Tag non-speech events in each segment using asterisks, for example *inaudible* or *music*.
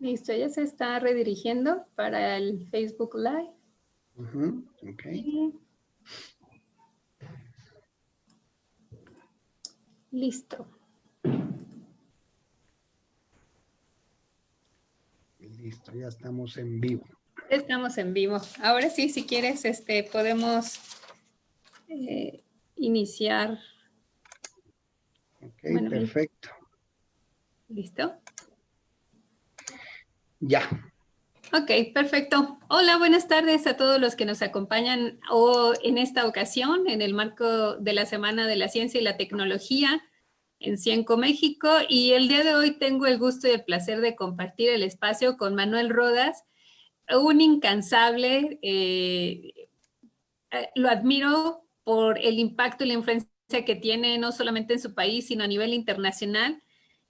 Listo, ya se está redirigiendo para el Facebook Live. Listo. Listo, ya estamos en vivo. Estamos en vivo. Ahora sí, si quieres, este, podemos eh, iniciar. Ok, perfecto. ¿Listo? Ya. Ok, perfecto. Hola, buenas tardes a todos los que nos acompañan o en esta ocasión en el marco de la Semana de la Ciencia y la Tecnología en Cienco, México. Y el día de hoy tengo el gusto y el placer de compartir el espacio con Manuel Rodas, un incansable, eh, eh, lo admiro por el impacto y la influencia que tiene no solamente en su país, sino a nivel internacional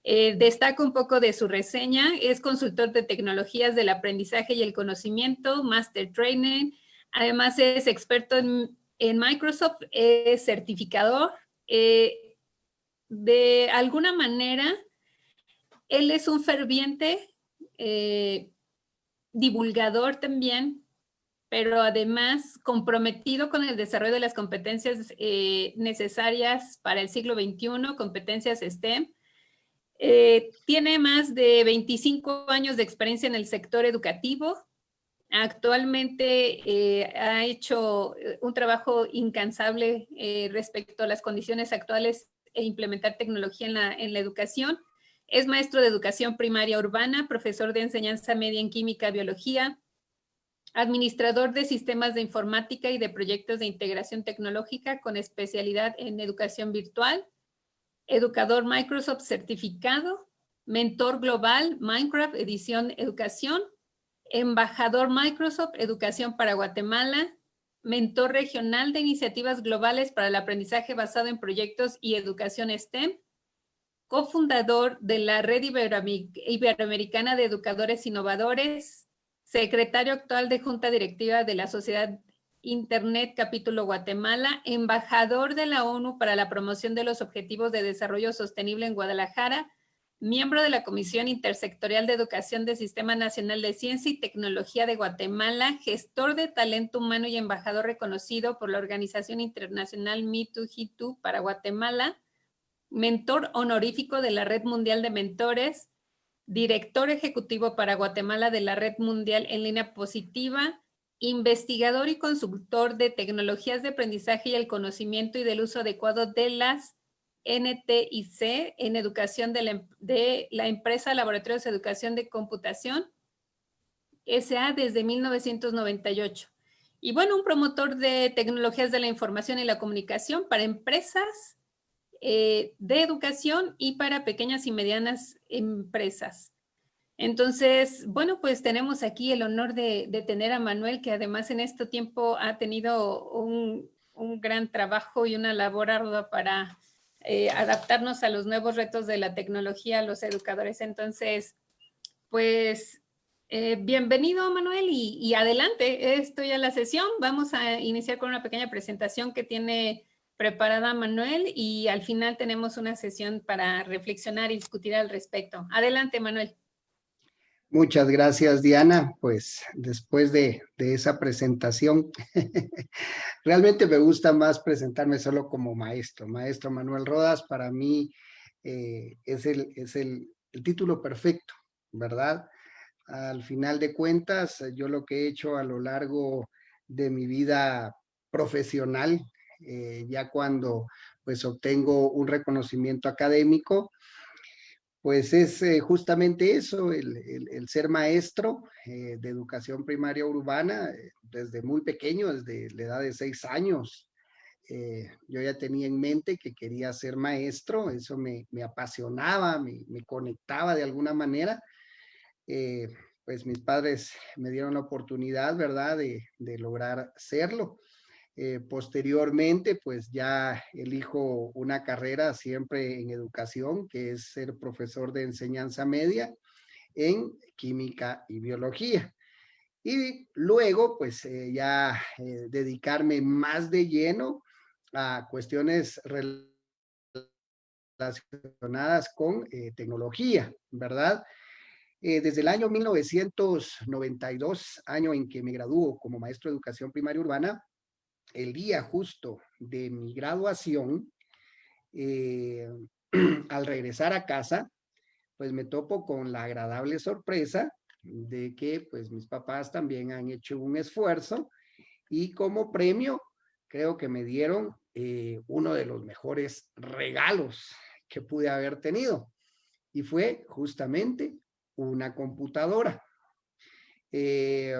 eh, destaco un poco de su reseña. Es consultor de tecnologías del aprendizaje y el conocimiento, Master Trainer. Además es experto en, Microsoft, es certificador. Eh, de alguna manera, él es un ferviente eh, divulgador también, pero además comprometido con el desarrollo de las competencias necesarias para el siglo XXI, competencias STEM, eh, tiene más de 25 años de experiencia en el sector educativo. Actualmente eh, ha hecho eh, un trabajo incansable respecto a las condiciones actuales e implementar tecnología en la, en la educación. Es maestro de educación primaria urbana, profesor de enseñanza media en química biología, administrador de sistemas de informática y de proyectos de integración tecnológica con especialidad en educación virtual, educador Microsoft certificado, mentor global Minecraft edición educación, embajador Microsoft educación para Guatemala, mentor regional de iniciativas globales para el aprendizaje basado en proyectos y educación STEM, cofundador de la Red Iberoamericana de Educadores Innovadores, secretario actual de Junta Directiva de la Sociedad Internet Capítulo Guatemala, embajador de la ONU para la promoción de los Objetivos de Desarrollo Sostenible en Guadalajara, miembro de la Comisión Intersectorial de Educación del Sistema Nacional de Ciencia y Tecnología de Guatemala, gestor de talento humano y embajador reconocido por la Organización Internacional Me2G2 para Guatemala, mentor honorífico de la Red Mundial de Mentores, director ejecutivo para Guatemala de la Red Mundial en Línea Positiva, investigador y consultor de tecnologías de aprendizaje y el conocimiento y del uso adecuado de las NTIC en educación de la, em-, de la empresa Laboratorios de Educación de Computación, SA desde 1998. Y bueno, un promotor de tecnologías de la información y la comunicación para empresas eh, de educación y para pequeñas y medianas empresas. Entonces, bueno, pues tenemos aquí el honor de, tener a Manuel, que además en este tiempo ha tenido un, gran trabajo y una labor ardua para eh, adaptarnos a los nuevos retos de la tecnología, los educadores. Entonces, pues eh, bienvenido Manuel y, y, adelante, esto ya la sesión. Vamos a iniciar con una pequeña presentación que tiene preparada Manuel y al final tenemos una sesión para reflexionar y discutir al respecto. Adelante Manuel. Muchas gracias, Diana. Pues después de, esa presentación, *laughs* realmente me gusta más presentarme solo como maestro. Maestro Manuel Rodas, para mí eh, es, el, es el, título perfecto, ¿verdad? Al final de cuentas, yo lo que he hecho a lo largo de mi vida profesional, eh, ya cuando pues obtengo un reconocimiento académico, pues es eh, justamente eso, el, ser maestro eh, de educación primaria urbana eh, desde muy pequeño, desde la edad de seis años. yo ya tenía en mente que quería ser maestro, eso me, apasionaba, me, conectaba de alguna manera. pues mis padres me dieron la oportunidad, ¿verdad?, de lograr serlo. Eh, posteriormente, pues ya elijo una carrera siempre en educación, que es ser profesor de enseñanza media en química y biología. Y luego, pues eh, ya eh, dedicarme más de lleno a cuestiones relacionadas con tecnología, ¿verdad? Desde el año 1992, año en que me graduó como maestro de educación primaria urbana, el día justo de mi graduación, eh, *clears throat* al regresar a casa, pues me topo con la agradable sorpresa de que pues mis papás también han hecho un esfuerzo y como premio creo que me dieron eh, uno de los mejores regalos que pude haber tenido y fue justamente una computadora. Eh,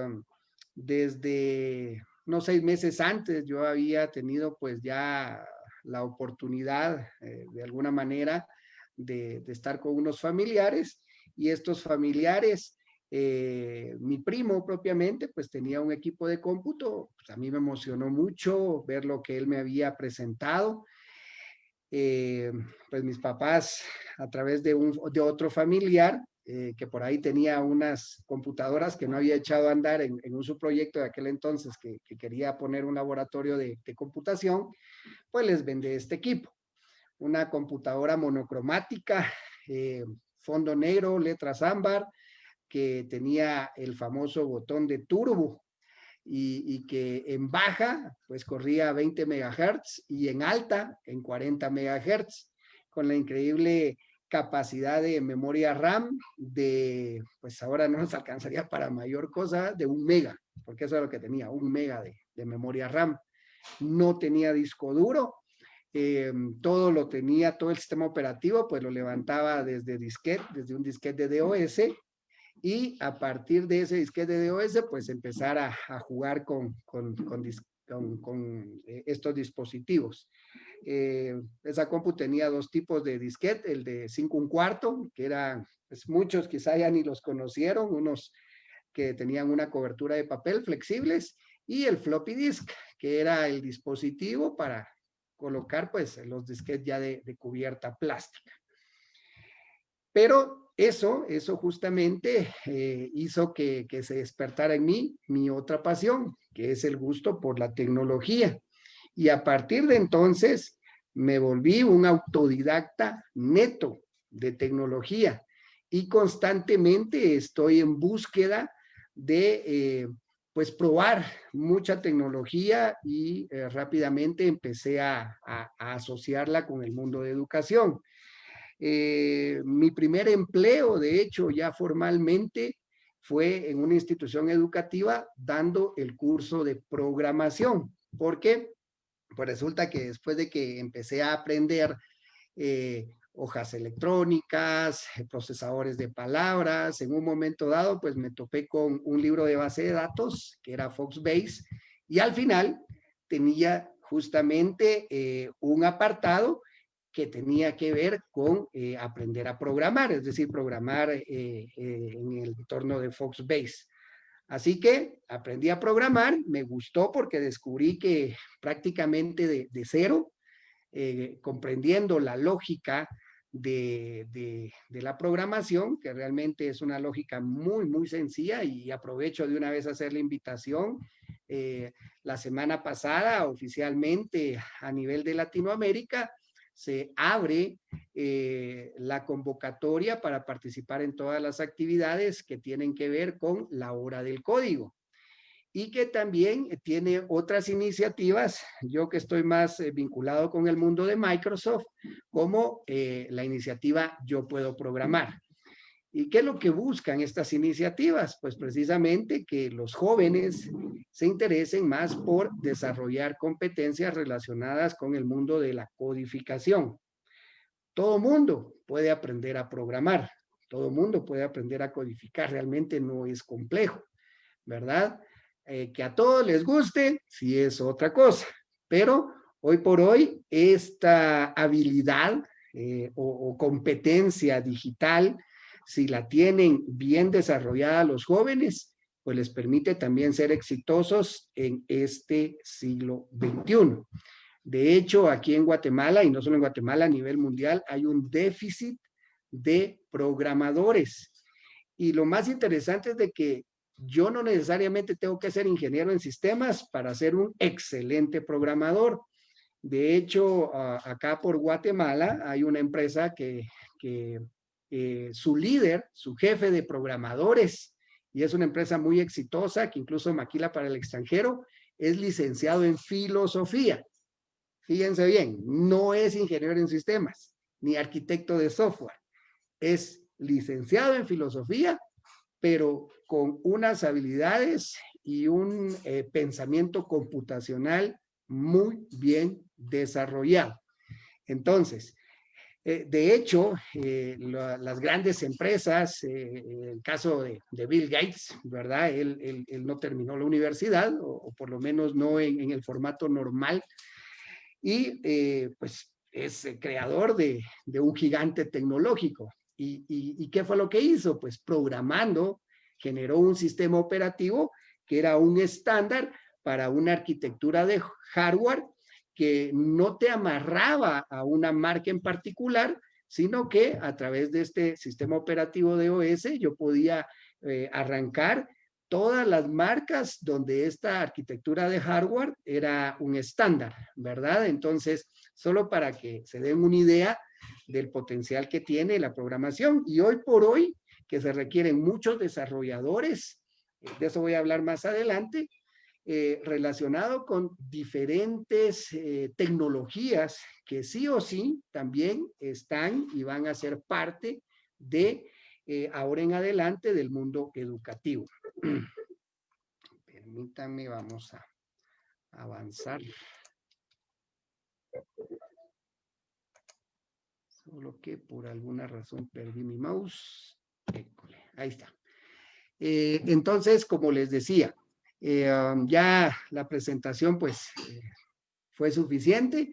desde unos seis meses antes yo había tenido pues ya la oportunidad eh, de alguna manera de, estar con unos familiares y estos familiares, eh, mi primo propiamente pues tenía un equipo de cómputo, pues, a mí me emocionó mucho ver lo que él me había presentado. pues mis papás a través de, un, de otro familiar eh, que por ahí tenía unas computadoras que no había echado a andar en, un subproyecto de aquel entonces que, quería poner un laboratorio de, computación, pues les vendé este equipo. Una computadora monocromática, *laughs* eh, fondo negro, letras ámbar, que tenía el famoso botón de turbo y, que en baja pues corría a 20 megahertz y en alta en 40 megahertz con la increíble capacidad de memoria RAM de, pues ahora no nos alcanzaría para mayor cosa, de un mega, porque eso es lo que tenía, un mega de, memoria RAM. No tenía disco duro, eh, todo lo tenía, todo el sistema operativo, pues lo levantaba desde disquete, desde un disquete de DOS, y a partir de ese disquete de DOS, pues empezar a, jugar con, con, con, eh, estos dispositivos. Eh, esa compu tenía dos tipos de disquete, el de 5 un cuarto, que eran, pues muchos quizá ya ni los conocieron, unos que tenían una cobertura de papel flexibles, y el floppy disk, que era el dispositivo para colocar pues los disquetes ya de, cubierta plástica. Pero eso, eso justamente eh, hizo que, que, se despertara en mí mi otra pasión, que es el gusto por la tecnología. Y a partir de entonces me volví un autodidacta neto de tecnología y constantemente estoy en búsqueda de eh, pues probar mucha tecnología y eh, rápidamente empecé a, asociarla con el mundo de educación. Eh, mi primer empleo, de hecho, ya formalmente fue en una institución educativa dando el curso de programación. ¿Por qué? Pues resulta que después de que empecé a aprender eh, hojas electrónicas, eh, procesadores de palabras, en un momento dado, pues me topé con un libro de base de datos que era Foxbase y al final tenía justamente eh, un apartado que tenía que ver con aprender a programar, es decir, programar en el entorno de Foxbase. Así que aprendí a programar, me gustó porque descubrí que prácticamente de, cero, eh, comprendiendo la lógica de, la programación, que realmente es una lógica muy, muy sencilla y aprovecho de una vez hacer la invitación. Eh, la semana pasada, oficialmente a nivel de Latinoamérica, se abre eh, la convocatoria para participar en todas las actividades que tienen que ver con la hora del código y que también tiene otras iniciativas, yo que estoy más eh, vinculado con el mundo de Microsoft, como eh, la iniciativa Yo Puedo Programar. ¿Y qué es lo que buscan estas iniciativas? Pues precisamente que los jóvenes se interesen más por desarrollar competencias relacionadas con el mundo de la codificación. Todo mundo puede aprender a programar, todo mundo puede aprender a codificar, realmente no es complejo, ¿verdad? Eh, que a todos les guste, sí es otra cosa, pero hoy por hoy esta habilidad eh, o competencia digital si la tienen bien desarrollada los jóvenes, pues les permite también ser exitosos en este siglo XXI. De hecho, aquí en Guatemala, y no solo en Guatemala, a nivel mundial, hay un déficit de programadores. Y lo más interesante es de que yo no necesariamente tengo que ser ingeniero en sistemas para ser un excelente programador. De hecho, acá por Guatemala hay una empresa que, que eh, su líder, su jefe de programadores, y es una empresa muy exitosa que incluso maquila para el extranjero, es licenciado en filosofía. Fíjense bien, no es ingeniero en sistemas, ni arquitecto de software. Es licenciado en filosofía, pero con unas habilidades y un eh, pensamiento computacional muy bien desarrollado. Entonces, eh, de hecho, eh, las grandes empresas, el caso de, Bill Gates, ¿verdad? Él, no terminó la universidad, o, por lo menos no en, el formato normal, y pues es creador de, un gigante tecnológico. ¿Y qué fue lo que hizo? Pues programando, generó un sistema operativo que era un estándar para una arquitectura de hardware que no te amarraba a una marca en particular, sino que a través de este sistema operativo de OS yo podía eh, arrancar todas las marcas donde esta arquitectura de hardware era un estándar, ¿verdad? Entonces, solo para que se den una idea del potencial que tiene la programación. Y hoy por hoy, que se requieren muchos desarrolladores de eso voy a hablar más adelante, eh, relacionado con diferentes eh, tecnologías que sí o sí también están y van a ser parte de eh, ahora en adelante del mundo educativo. *clears throat* Permítanme, vamos a avanzar. Solo que por alguna razón perdí mi mouse. ahí está. Entonces, como les decía, eh, um, ya la presentación pues eh, fue suficiente.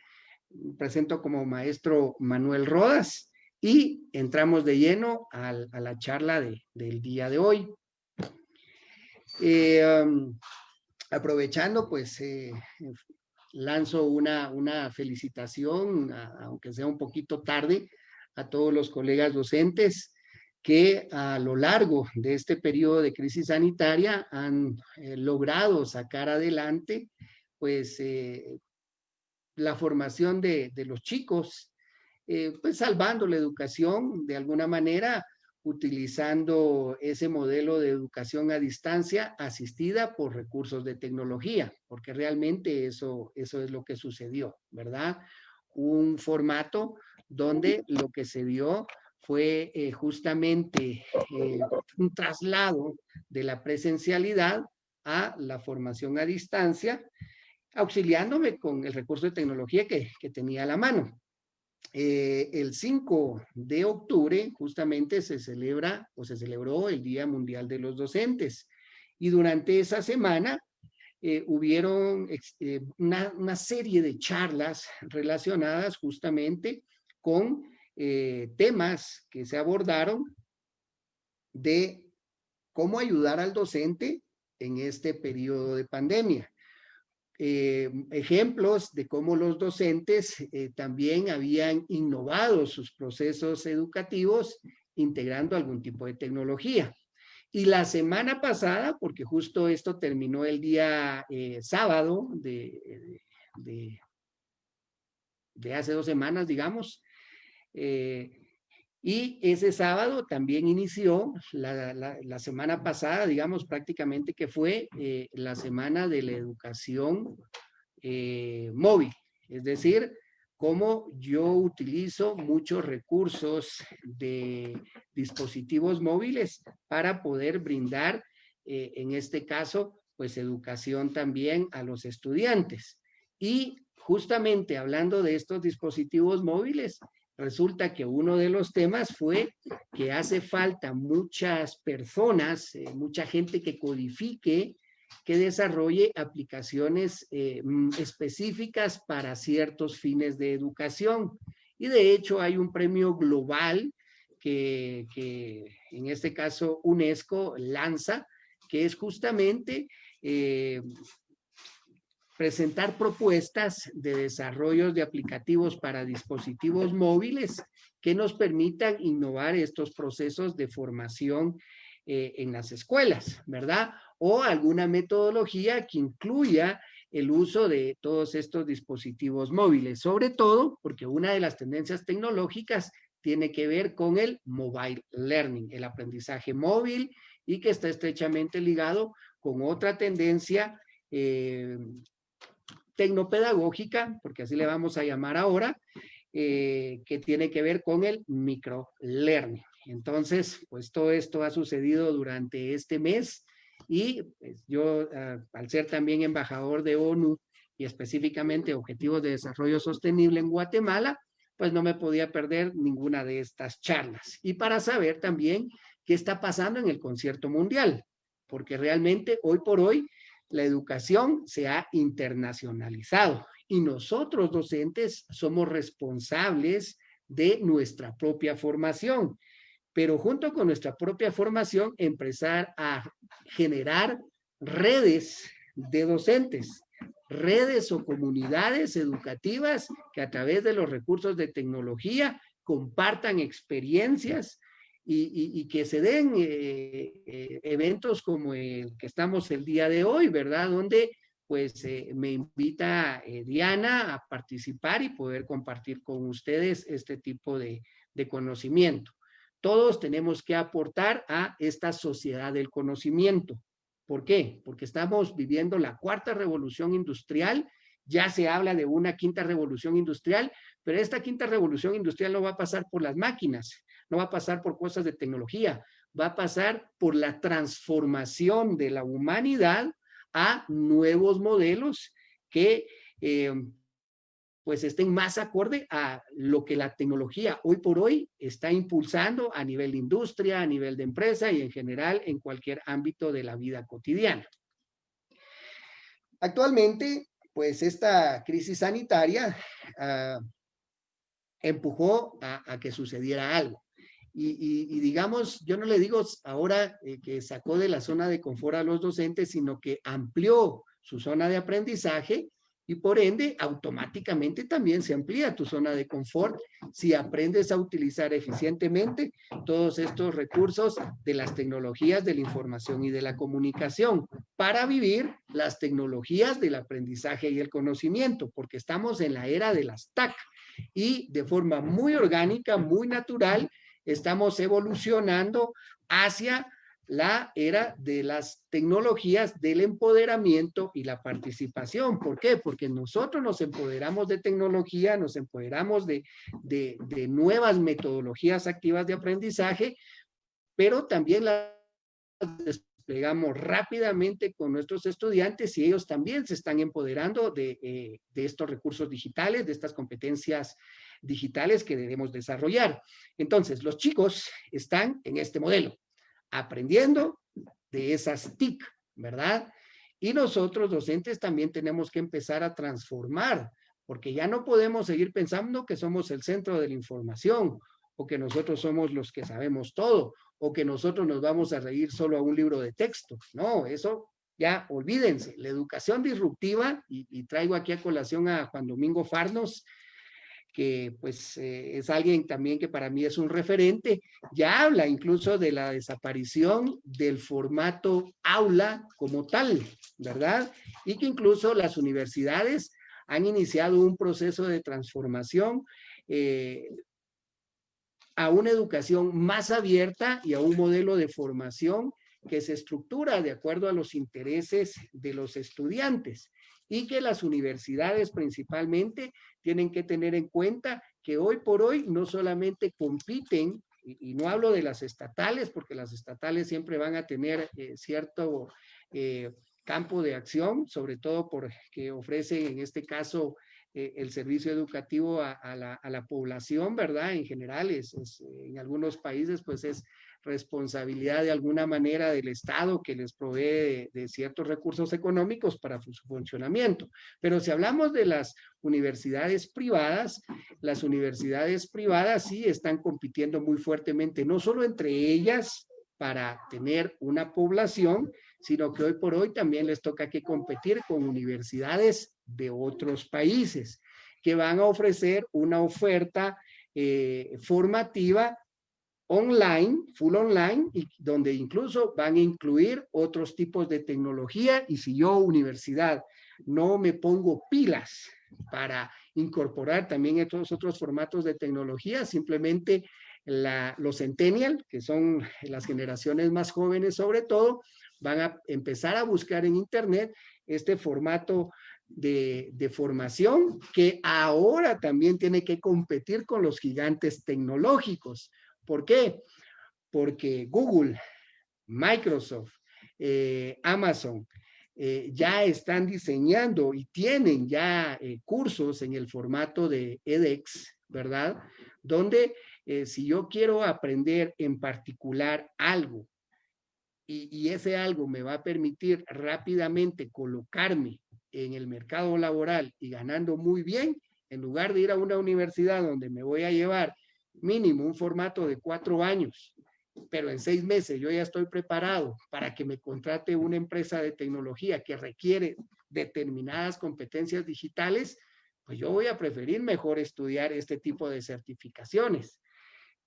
Presento como maestro Manuel Rodas y entramos de lleno a, la charla del día de hoy. Um, aprovechando, pues lanzo una, una felicitación, aunque sea un poquito tarde, a todos los colegas docentes que a lo largo de este periodo de crisis sanitaria han eh, logrado sacar adelante pues eh, la formación de, los chicos, eh, pues salvando la educación de alguna manera, utilizando ese modelo de educación a distancia asistida por recursos de tecnología, porque realmente eso, eso es lo que sucedió, ¿verdad? Un formato donde lo que se vio fue eh, justamente eh, un traslado de la presencialidad a la formación a distancia, auxiliándome con el recurso de tecnología que, tenía a la mano. Eh, el 5 de octubre justamente se celebra o se celebró el Día Mundial de los Docentes y durante esa semana hubieron una, una, serie de charlas relacionadas justamente con eh, temas que se abordaron de cómo ayudar al docente en este periodo de pandemia. Eh, ejemplos de cómo los docentes eh, también habían innovado sus procesos educativos integrando algún tipo de tecnología. Y la semana pasada, porque justo esto terminó el día sábado de, de, hace dos semanas, digamos, eh, y ese sábado también inició la, semana pasada, digamos prácticamente que fue eh, la semana de la educación eh, móvil. Es decir, cómo yo utilizo muchos recursos de dispositivos móviles para poder brindar, en este caso, pues educación también a los estudiantes. Y justamente hablando de estos dispositivos móviles, resulta que uno de los temas fue que hace falta muchas personas, eh, mucha gente que codifique, que desarrolle aplicaciones eh, mm, específicas para ciertos fines de educación. Y de hecho hay un premio global que, en este caso UNESCO lanza, que es justamente eh, presentar propuestas de desarrollos de aplicativos para dispositivos móviles que nos permitan innovar estos procesos de formación eh, en las escuelas, ¿verdad? O alguna metodología que incluya el uso de todos estos dispositivos móviles, sobre todo porque una de las tendencias tecnológicas tiene que ver con el mobile learning, el aprendizaje móvil y que está estrechamente ligado con otra tendencia eh, tecnopedagógica, porque así le vamos a llamar ahora, eh, que tiene que ver con el microlearning. Entonces, pues todo esto ha sucedido durante este mes y pues, yo, ah, al ser también embajador de ONU y específicamente Objetivos de Desarrollo Sostenible en Guatemala, pues no me podía perder ninguna de estas charlas. Y para saber también qué está pasando en el concierto mundial, porque realmente hoy por hoy la educación se ha internacionalizado y nosotros docentes somos responsables de nuestra propia formación, pero junto con nuestra propia formación empezar a generar redes de docentes, redes o comunidades educativas que a través de los recursos de tecnología compartan experiencias, y, que se den eh, eh, eventos como el que estamos el día de hoy, ¿verdad? Donde pues eh, me invita Diana a participar y poder compartir con ustedes este tipo de, de conocimiento. Todos tenemos que aportar a esta sociedad del conocimiento. ¿Por qué? Porque estamos viviendo la cuarta revolución industrial ya se habla de una quinta revolución industrial, pero esta quinta revolución industrial no va a pasar por las máquinas, no va a pasar por cosas de tecnología, va a pasar por la transformación de la humanidad a nuevos modelos que eh, pues estén más acorde a lo que la tecnología hoy por hoy está impulsando a nivel de industria, a nivel de empresa y en general en cualquier ámbito de la vida cotidiana. Actualmente, pues esta crisis sanitaria ah, empujó a, que sucediera algo. Y, digamos, yo no le digo ahora eh, que sacó de la zona de confort a los docentes, sino que amplió su zona de aprendizaje y por ende automáticamente también se amplía tu zona de confort si aprendes a utilizar eficientemente todos estos recursos de las tecnologías de la información y de la comunicación para vivir las tecnologías del aprendizaje y el conocimiento, porque estamos en la era de las TAC y de forma muy orgánica, muy natural, estamos evolucionando hacia la era de las tecnologías del empoderamiento y la participación. ¿Por qué? Porque nosotros nos empoderamos de tecnología, nos empoderamos de, de, nuevas metodologías activas de aprendizaje, pero también las desplegamos rápidamente con nuestros estudiantes y ellos también se están empoderando de, eh, de estos recursos digitales, de estas competencias digitales que debemos desarrollar. Entonces, los chicos están en este modelo aprendiendo de esas TIC, ¿verdad? Y nosotros, docentes, también tenemos que empezar a transformar, porque ya no podemos seguir pensando que somos el centro de la información, o que nosotros somos los que sabemos todo, o que nosotros nos vamos a reír solo a un libro de texto. No, eso ya olvídense. La educación disruptiva, y, traigo aquí a colación a Juan Domingo Farnos, que pues eh, es alguien también que para mí es un referente, ya habla incluso de la desaparición del formato aula como tal, ¿verdad? Y que incluso las universidades han iniciado un proceso de transformación eh, a una educación más abierta y a un modelo de formación que se estructura de acuerdo a los intereses de los estudiantes y que las universidades principalmente tienen que tener en cuenta que hoy por hoy no solamente compiten, y, no hablo de las estatales, porque las estatales siempre van a tener eh, cierto eh, campo de acción, sobre todo porque ofrecen en este caso eh, el servicio educativo a, la, población, ¿verdad? En general, es, en algunos países pues es responsabilidad de alguna manera del Estado que les provee de, ciertos recursos económicos para su funcionamiento. Pero si hablamos de las universidades privadas, las universidades privadas sí están compitiendo muy fuertemente, no solo entre ellas para tener una población, sino que hoy por hoy también les toca que competir con universidades de otros países que van a ofrecer una oferta eh, formativa online, full online, y donde incluso van a incluir otros tipos de tecnología. Y si yo universidad no me pongo pilas para incorporar también estos otros formatos de tecnología, simplemente los centennial, que son las generaciones más jóvenes sobre todo, van a empezar a buscar en internet este formato de, formación que ahora también tiene que competir con los gigantes tecnológicos. ¿Por qué? Porque Google, Microsoft, eh, Amazon, eh, ya están diseñando y tienen ya eh, cursos en el formato de edX, ¿verdad? Donde si yo quiero aprender en particular algo y, ese algo me va a permitir rápidamente colocarme en el mercado laboral y ganando muy bien, en lugar de ir a una universidad donde me voy a llevar mínimo un formato de cuatro años pero en seis meses yo ya estoy preparado para que me contrate una empresa de tecnología que requiere determinadas competencias digitales, pues yo voy a preferir mejor estudiar este tipo de certificaciones.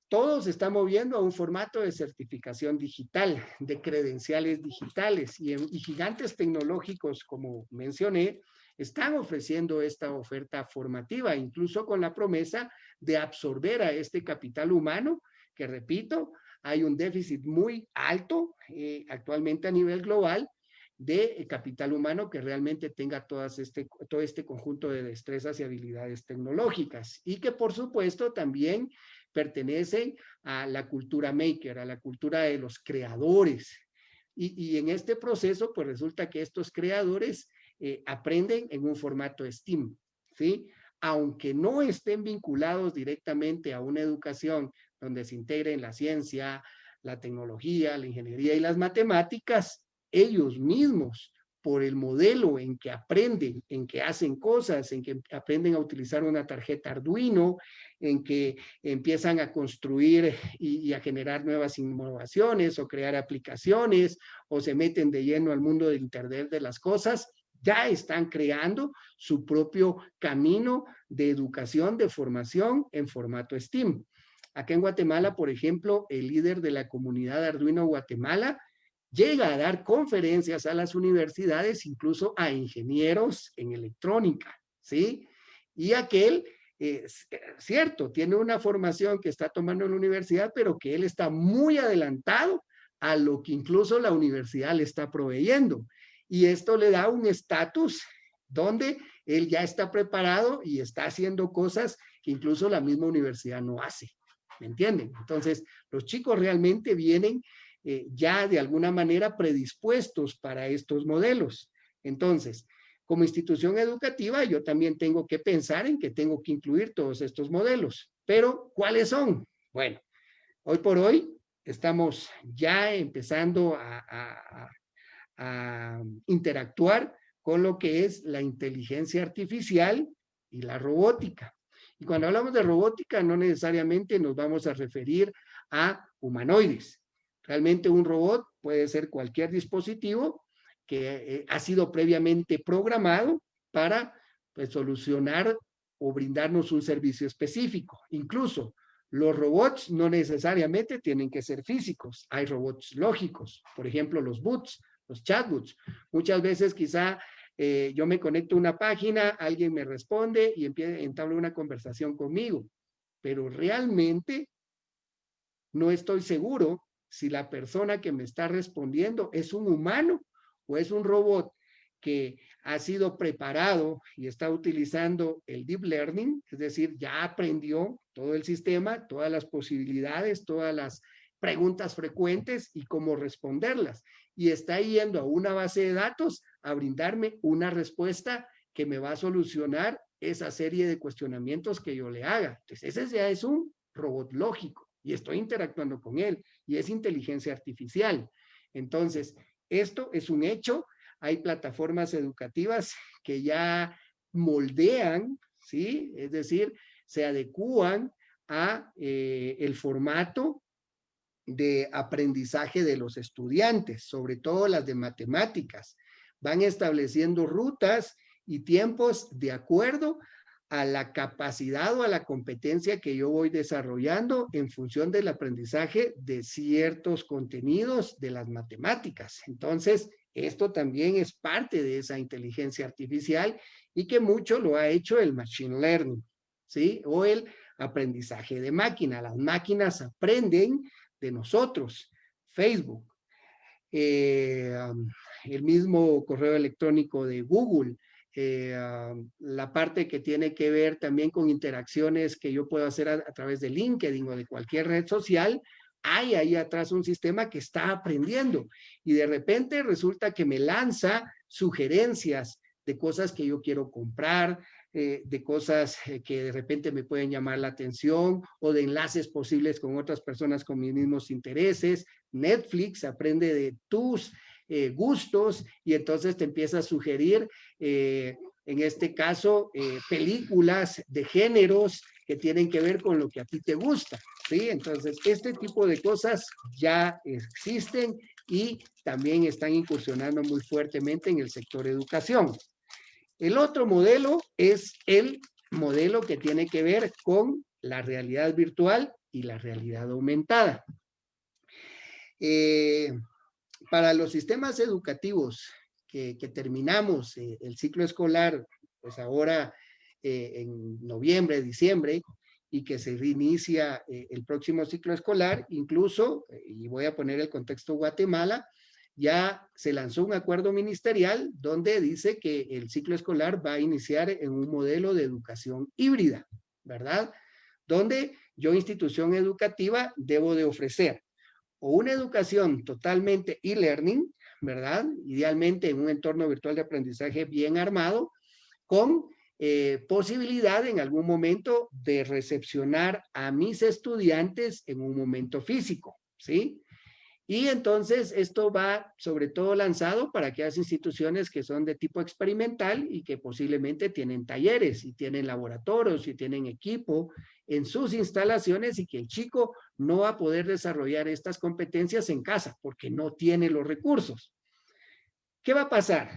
Todo se está moviendo a un formato de certificación digital, de credenciales digitales y, gigantes tecnológicos, como mencioné, están ofreciendo esta oferta formativa, incluso con la promesa de absorber a este capital humano, que repito, hay un déficit muy alto eh, actualmente a nivel global de capital humano que realmente tenga todas este, todo este conjunto de destrezas y habilidades tecnológicas. Y que por supuesto también pertenecen a la cultura maker, a la cultura de los creadores. Y, en este proceso, pues resulta que estos creadores eh, aprenden en un formato STEAM, ¿sí? Aunque no estén vinculados directamente a una educación donde se integren la ciencia, la tecnología, la ingeniería y las matemáticas, ellos mismos, por el modelo en que aprenden, en que hacen cosas, en que aprenden a utilizar una tarjeta Arduino, en que empiezan a construir y, a generar nuevas innovaciones o crear aplicaciones o se meten de lleno al mundo del Internet de las cosas, ya están creando su propio camino de educación, de formación en formato STEAM. Acá en Guatemala, por ejemplo, el líder de la comunidad Arduino Guatemala llega a dar conferencias a las universidades, incluso a ingenieros en electrónica, ¿sí? Y aquel, es cierto, tiene una formación que está tomando en la universidad, pero que él está muy adelantado a lo que incluso la universidad le está proveyendo. Y esto le da un estatus donde él ya está preparado y está haciendo cosas que incluso la misma universidad no hace. ¿me entienden? Entonces, los chicos realmente vienen eh, ya de alguna manera predispuestos para estos modelos. Entonces, como institución educativa, yo también tengo que pensar en que tengo que incluir todos estos modelos. Pero, ¿cuáles son? Bueno, hoy por hoy estamos ya empezando a interactuar con lo que es la inteligencia artificial y la robótica. Y cuando hablamos de robótica, no necesariamente nos vamos a referir a humanoides. Realmente un robot puede ser cualquier dispositivo que eh, ha sido previamente programado para pues, solucionar o brindarnos un servicio específico. Incluso los robots no necesariamente tienen que ser físicos. Hay robots lógicos, por ejemplo, los bots, los chatbots. Muchas veces quizá eh, yo me conecto a una página, alguien me responde y empieza, entabla una conversación conmigo. Pero realmente no estoy seguro si la persona que me está respondiendo es un humano o es un robot que ha sido preparado y está utilizando el deep learning, es decir, ya aprendió todo el sistema, todas las posibilidades, todas las preguntas frecuentes y cómo responderlas. Y está yendo a una base de datos a brindarme una respuesta que me va a solucionar esa serie de cuestionamientos que yo le haga. Entonces, ese ya es un robot lógico y estoy interactuando con él y es inteligencia artificial. Entonces, esto es un hecho. Hay plataformas educativas *laughs* que ya moldean, ¿sí? Es decir, se adecúan a eh, el formato de aprendizaje de los estudiantes, sobre todo las de matemáticas. Van estableciendo rutas y tiempos de acuerdo a la capacidad o a la competencia que yo voy desarrollando en función del aprendizaje de ciertos contenidos de las matemáticas. Entonces, Esto también es parte de esa inteligencia artificial y que mucho lo ha hecho el machine learning, ¿sí? O el aprendizaje de máquina. Las máquinas aprenden de nosotros. Facebook, eh, el mismo correo electrónico de Google, eh, la parte que tiene que ver también con interacciones que yo puedo hacer a, través de LinkedIn o de cualquier red social, hay ahí atrás un sistema que está aprendiendo y de repente resulta que me lanza sugerencias de cosas que yo quiero comprar, eh, de cosas eh, que de repente me pueden llamar la atención o de enlaces posibles con otras personas con mis mismos intereses. Netflix aprende de tus eh, gustos y entonces te empieza a sugerir, en este caso, películas de géneros que tienen que ver con lo que a ti te gusta. ¿sí? Entonces, este tipo de cosas ya existen y también están incursionando muy fuertemente en el sector educación. El otro modelo es el modelo que tiene que ver con la realidad virtual y la realidad aumentada. Eh, para los sistemas educativos que, terminamos eh, el ciclo escolar, pues ahora eh, en noviembre, diciembre, y que se reinicia el próximo ciclo escolar, incluso, y voy a poner el contexto Guatemala, ya se lanzó un acuerdo ministerial donde dice que el ciclo escolar va a iniciar en un modelo de educación híbrida, ¿verdad? Donde yo, institución educativa, debo de ofrecer o una educación totalmente e-learning, ¿verdad? Idealmente en un entorno virtual de aprendizaje bien armado, con eh, posibilidad en algún momento de recepcionar a mis estudiantes en un momento físico, ¿sí? Y entonces esto va sobre todo lanzado para aquellas instituciones que son de tipo experimental y que posiblemente tienen talleres y tienen laboratorios y tienen equipo en sus instalaciones y que el chico no va a poder desarrollar estas competencias en casa porque no tiene los recursos. ¿Qué va a pasar?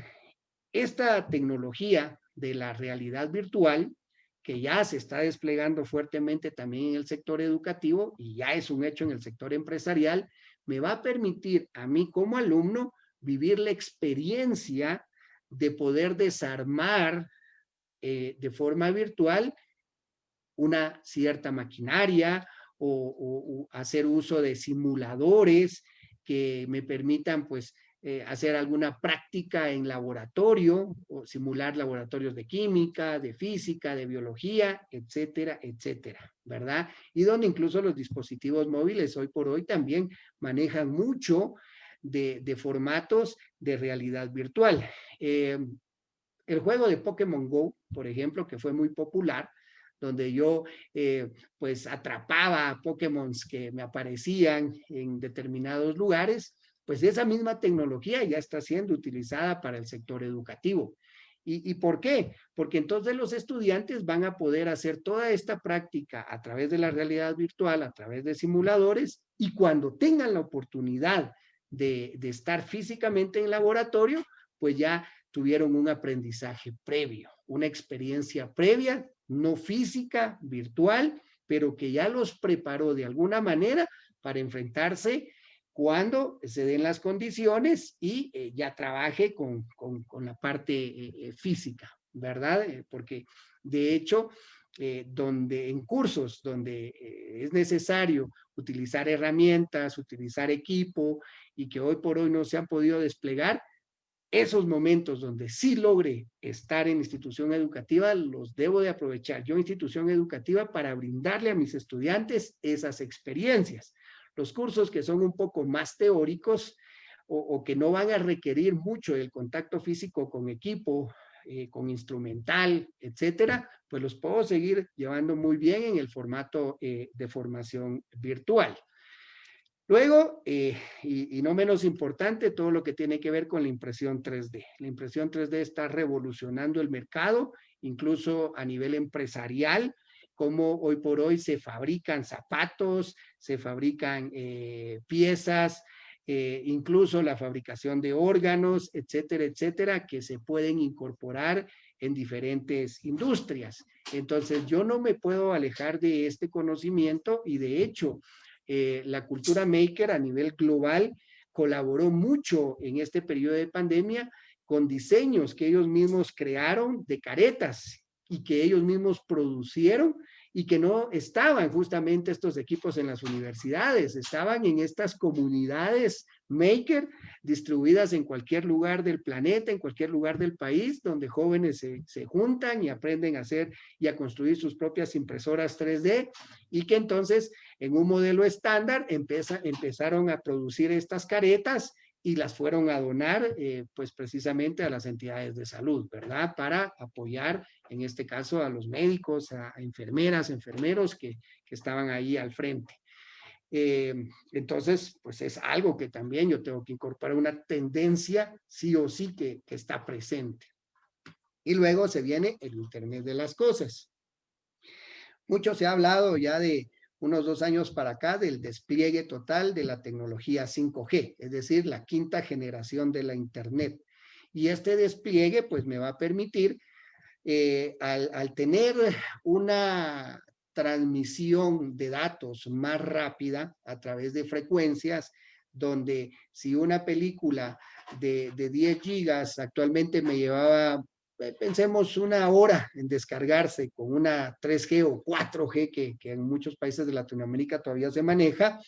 Esta tecnología de la realidad virtual que ya se está desplegando fuertemente también en el sector educativo y ya es un hecho en el sector empresarial, me va a permitir a mí como alumno vivir la experiencia de poder desarmar eh, de forma virtual una cierta maquinaria o, hacer uso de simuladores que me permitan pues eh, hacer alguna práctica en laboratorio o simular laboratorios de química, de física, de biología, etcétera, etcétera, ¿verdad? Y donde incluso los dispositivos móviles hoy por hoy también manejan mucho de, formatos de realidad virtual. Eh, el juego de Pokémon Go, por ejemplo, que fue muy popular, donde yo eh, pues atrapaba a Pokémon que me aparecían en determinados lugares, pues esa misma tecnología ya está siendo utilizada para el sector educativo. ¿Y, por qué? Porque entonces los estudiantes van a poder hacer toda esta práctica a través de la realidad virtual, a través de simuladores, y cuando tengan la oportunidad de, de estar físicamente en laboratorio, pues ya tuvieron un aprendizaje previo, una experiencia previa, no física, virtual, pero que ya los preparó de alguna manera para enfrentarse cuando se den las condiciones y eh, ya trabaje con, la parte eh, eh, física, ¿verdad? porque de hecho, donde en cursos donde es necesario utilizar herramientas, utilizar equipo y que hoy por hoy no se han podido desplegar, esos momentos donde sí logre estar en institución educativa, los debo de aprovechar yo, institución educativa, para brindarle a mis estudiantes esas experiencias los cursos que son un poco más teóricos o, que no van a requerir mucho el contacto físico con equipo, eh, con instrumental, etcétera, pues los puedo seguir llevando muy bien en el formato eh, de formación virtual. Luego, eh, y, y, no menos importante, todo lo que tiene que ver con la impresión 3D. La impresión 3D está revolucionando el mercado, incluso a nivel empresarial cómo hoy por hoy se fabrican zapatos, se fabrican eh, piezas, eh, incluso la fabricación de órganos, etcétera, etcétera, que se pueden incorporar en diferentes industrias. Entonces, yo no me puedo alejar de este conocimiento y de hecho, eh, la cultura maker a nivel global colaboró mucho en este periodo de pandemia con diseños que ellos mismos crearon de caretas y que ellos mismos producieron y que no estaban justamente estos equipos en las universidades, estaban en estas comunidades maker distribuidas en cualquier lugar del planeta, en cualquier lugar del país, donde jóvenes se, se, juntan y aprenden a hacer y a construir sus propias impresoras 3D y que entonces en un modelo estándar empezaron a producir estas caretas y las fueron a donar, eh, pues precisamente a las entidades de salud, ¿verdad? Para apoyar, en este caso, a los médicos, a, enfermeras, enfermeros que, que, estaban ahí al frente. Eh, entonces, pues es algo que también yo tengo que incorporar, una tendencia sí o sí que, que está presente. Y luego se viene el Internet de las cosas. Mucho se ha hablado ya de unos dos años para acá del despliegue total de la tecnología 5G, es decir, la quinta generación de la Internet. Y este despliegue pues me va a permitir, eh, al, al tener una transmisión de datos más rápida a través de frecuencias, donde si una película de, de 10 gigas actualmente me llevaba pensemos una hora en descargarse con una 3G o 4G que, en muchos países de Latinoamérica todavía se maneja,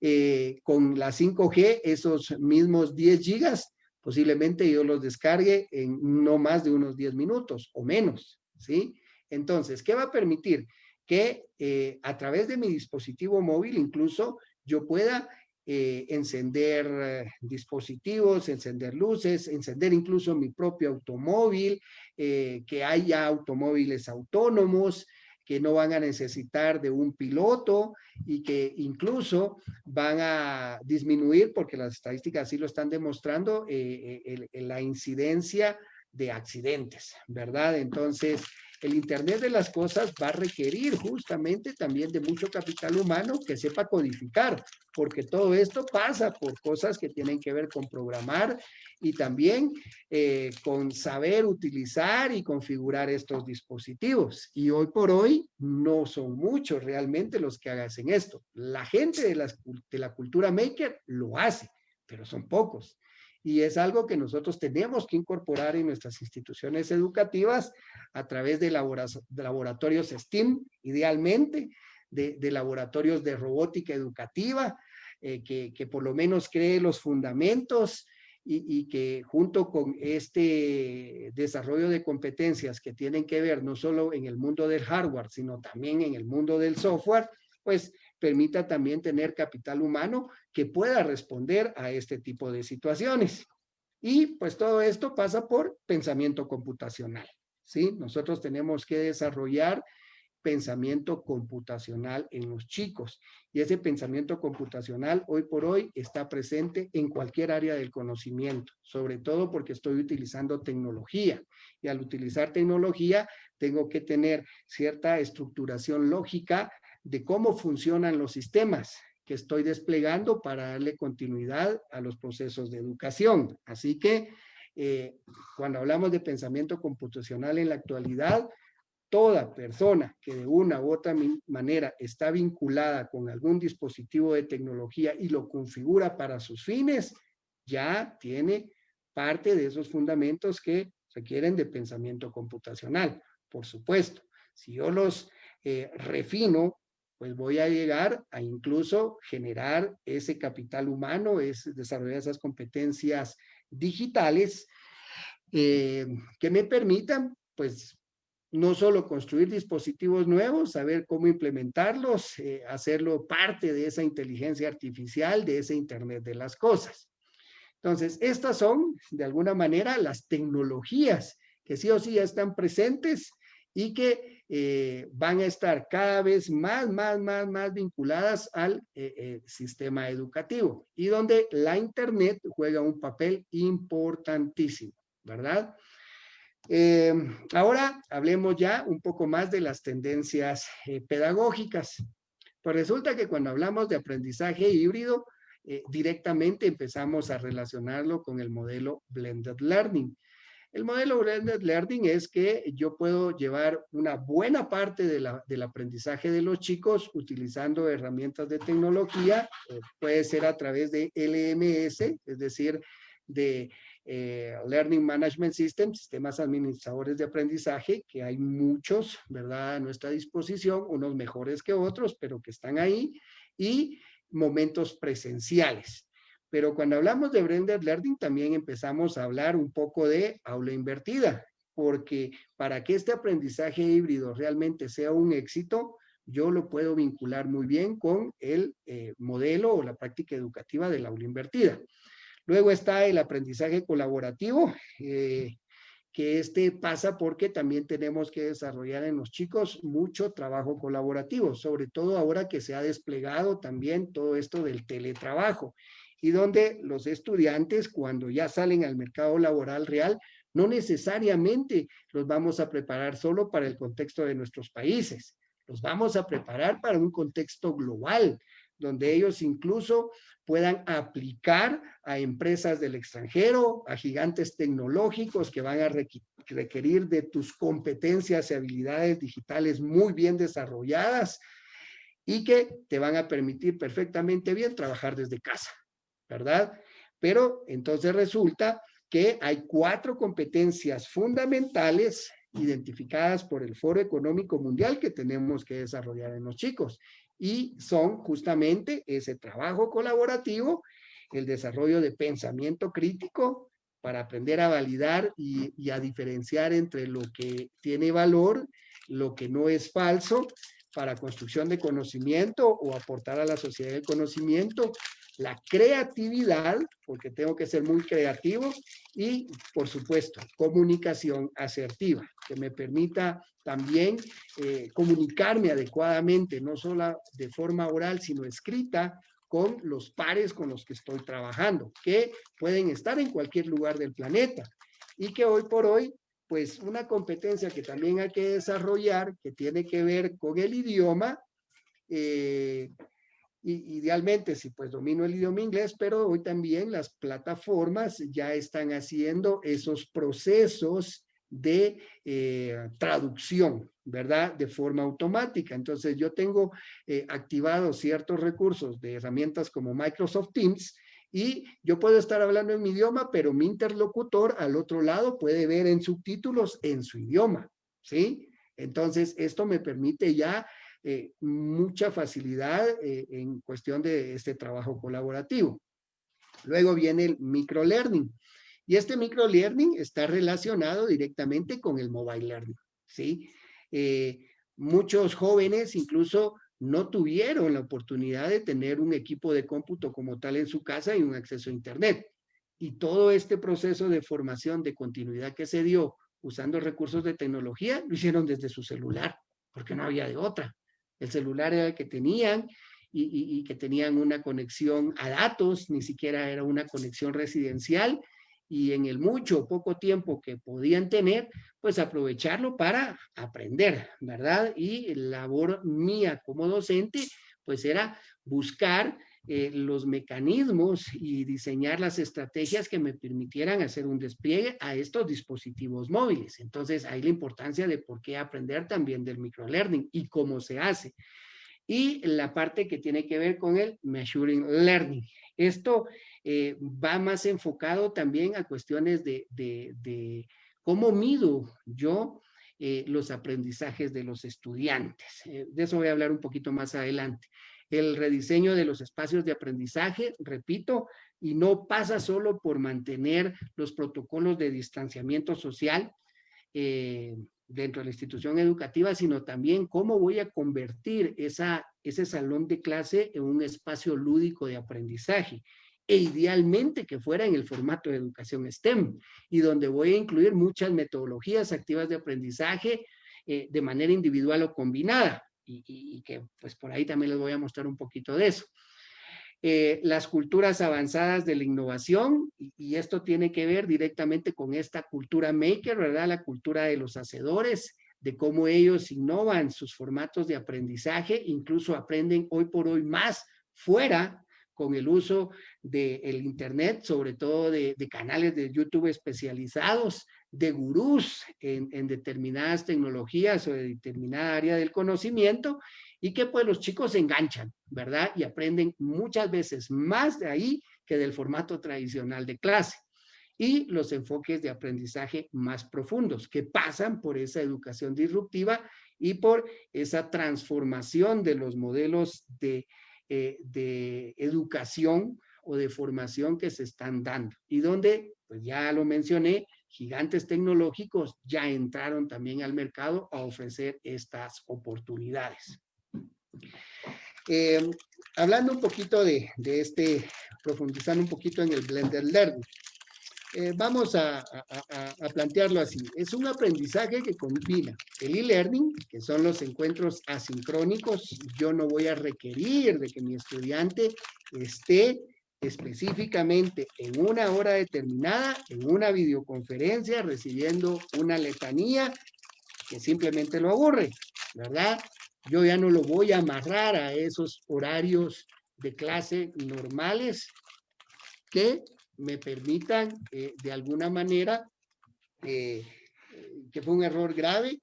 eh, con la 5G, esos mismos 10 gigas, posiblemente yo los descargue en no más de unos 10 minutos o menos, ¿sí? Entonces, ¿qué va a permitir? Que eh, a través de mi dispositivo móvil incluso yo pueda eh, encender eh, dispositivos, encender luces, encender incluso mi propio automóvil, eh, que haya automóviles autónomos, que no van a necesitar de un piloto y que incluso van a disminuir, porque las estadísticas sí lo están demostrando, la incidencia de accidentes, ¿verdad? Entonces, el Internet de las cosas va a requerir justamente también de mucho capital humano que sepa codificar, porque todo esto pasa por cosas que tienen que ver con programar y también eh, con saber utilizar y configurar estos dispositivos. Y hoy por hoy no son muchos realmente los que hacen esto. La gente de, de la cultura maker lo hace, pero son pocos y es algo que nosotros tenemos que incorporar en nuestras instituciones educativas a través de, laboratorios STEAM, idealmente, de, laboratorios de robótica educativa, eh, que, por lo menos cree los fundamentos y, y, que junto con este desarrollo de competencias que tienen que ver no solo en el mundo del hardware, sino también en el mundo del software, pues permita también tener capital humano que pueda responder a este tipo de situaciones. Y pues todo esto pasa por pensamiento computacional, ¿sí? Nosotros tenemos que desarrollar pensamiento computacional en los chicos. Y ese pensamiento computacional hoy por hoy está presente en cualquier área del conocimiento, sobre todo porque estoy utilizando tecnología. Y al utilizar tecnología, tengo que tener cierta estructuración lógica de cómo funcionan los sistemas que estoy desplegando para darle continuidad a los procesos de educación. Así que eh, cuando hablamos de pensamiento computacional en la actualidad, toda persona que de una u otra manera está vinculada con algún dispositivo de tecnología y lo configura para sus fines, ya tiene parte de esos fundamentos que requieren de pensamiento computacional. Por supuesto, si yo los eh, refino pues voy a llegar a incluso generar ese capital humano, es desarrollar esas competencias digitales eh, que me permitan, pues, no solo construir dispositivos nuevos, saber cómo implementarlos, eh, hacerlo parte de esa inteligencia artificial, de ese Internet de las cosas. Entonces, estas son, de alguna manera, las tecnologías que sí o sí ya están presentes y que eh, van a estar cada vez más, más, más, más vinculadas al eh, eh, sistema educativo y donde la Internet juega un papel importantísimo, ¿verdad? ahora hablemos ya un poco más de las tendencias pedagógicas. Pues resulta que cuando hablamos de aprendizaje híbrido, directamente empezamos a relacionarlo con el modelo Blended Learning. El modelo Blended Learning es que yo puedo llevar una buena parte del aprendizaje de los chicos utilizando herramientas de tecnología, eh, puede ser a través de LMS, es decir, de eh, Learning Management System, sistemas administradores de aprendizaje, que hay muchos, ¿verdad?, a nuestra disposición, unos mejores que otros, pero que están ahí, y momentos presenciales. Pero cuando hablamos de blended learning también empezamos a hablar un poco de aula invertida, porque para que este aprendizaje híbrido realmente sea un éxito, yo lo puedo vincular muy bien con el eh, modelo o la práctica educativa del aula invertida. Luego está el aprendizaje colaborativo, eh, que este pasa porque también tenemos que desarrollar en los chicos mucho trabajo colaborativo, sobre todo ahora que se ha desplegado también todo esto del teletrabajo y donde los estudiantes cuando ya salen al mercado laboral real, no necesariamente los vamos a preparar solo para el contexto de nuestros países, los vamos a preparar para un contexto global, donde ellos incluso puedan aplicar a empresas del extranjero, a gigantes tecnológicos que van a requerir de tus competencias y habilidades digitales muy bien desarrolladas y que te van a permitir perfectamente bien trabajar desde casa. ¿Verdad? Pero entonces resulta que hay cuatro competencias fundamentales identificadas por el Foro Económico Mundial que tenemos que desarrollar en los chicos. Y son justamente ese trabajo colaborativo, el desarrollo de pensamiento crítico para aprender a validar y, y a diferenciar entre lo que tiene valor, lo que no es falso, para construcción de conocimiento o aportar a la sociedad el conocimiento, la creatividad, porque tengo que ser muy creativo, y por supuesto, comunicación asertiva, que me permita también eh, comunicarme adecuadamente, no solo de forma oral, sino escrita, con los pares con los que estoy trabajando, que pueden estar en cualquier lugar del planeta. Y que hoy por hoy, pues una competencia que también hay que desarrollar, que tiene que ver con el idioma, eh, idealmente si pues domino el idioma inglés, pero hoy también las plataformas ya están haciendo esos procesos de eh, traducción, ¿verdad? De forma automática. Entonces yo tengo eh, activados ciertos recursos de herramientas como Microsoft Teams y yo puedo estar hablando en mi idioma, pero mi interlocutor al otro lado puede ver en subtítulos en su idioma, ¿sí? Entonces esto me permite ya eh, mucha facilidad eh, en cuestión de este trabajo colaborativo. Luego viene el microlearning. Y este microlearning está relacionado directamente con el mobile learning, ¿sí? Eh, muchos jóvenes incluso no tuvieron la oportunidad de tener un equipo de cómputo como tal en su casa y un acceso a internet. Y todo este proceso de formación de continuidad que se dio usando recursos de tecnología, lo hicieron desde su celular, porque no había de otra. El celular era el que tenían y, que tenían una conexión a datos, ni siquiera era una conexión residencial y en el mucho poco tiempo que podían tener, pues aprovecharlo para aprender, ¿verdad? Y la labor mía como docente, pues era buscar eh, los mecanismos y diseñar las estrategias que me permitieran hacer un despliegue a estos dispositivos móviles. Entonces, hay la importancia de por qué aprender también del microlearning y cómo se hace. Y la parte que tiene que ver con el measuring learning. Esto eh, va más enfocado también a cuestiones de, de, cómo mido yo eh, los aprendizajes de los estudiantes. de eso voy a hablar un poquito más adelante el rediseño de los espacios de aprendizaje, repito, y no pasa solo por mantener los protocolos de distanciamiento social eh, dentro de la institución educativa, sino también cómo voy a convertir ese salón de clase en un espacio lúdico de aprendizaje e idealmente que fuera en el formato de educación STEM y donde voy a incluir muchas metodologías activas de aprendizaje eh, de manera individual o combinada y, que pues por ahí también les voy a mostrar un poquito de eso. Eh, las culturas avanzadas de la innovación, y, esto tiene que ver directamente con esta cultura maker, ¿verdad? La cultura de los hacedores, de cómo ellos innovan sus formatos de aprendizaje, incluso aprenden hoy por hoy más fuera con el uso del Internet, sobre todo de, canales de YouTube especializados, de gurús en, determinadas tecnologías o de determinada área del conocimiento, y que pues los chicos se enganchan, ¿verdad? Y aprenden muchas veces más de ahí que del formato tradicional de clase y los enfoques de aprendizaje más profundos que pasan por esa educación disruptiva y por esa transformación de los modelos de, eh, de educación o de formación que se están dando y donde, pues ya lo mencioné, gigantes tecnológicos ya entraron también al mercado a ofrecer estas oportunidades. Eh, hablando un poquito de, este, profundizando un poquito en el Blender Learning. Eh, vamos a, plantearlo así. Es un aprendizaje que combina el e-learning, que son los encuentros asincrónicos. Yo no voy a requerir de que mi estudiante esté específicamente en una hora determinada, en una videoconferencia, recibiendo una letanía que simplemente lo aburre, ¿verdad? Yo ya no lo voy a amarrar a esos horarios de clase normales que me permitan eh, de alguna manera, eh, que fue un error grave,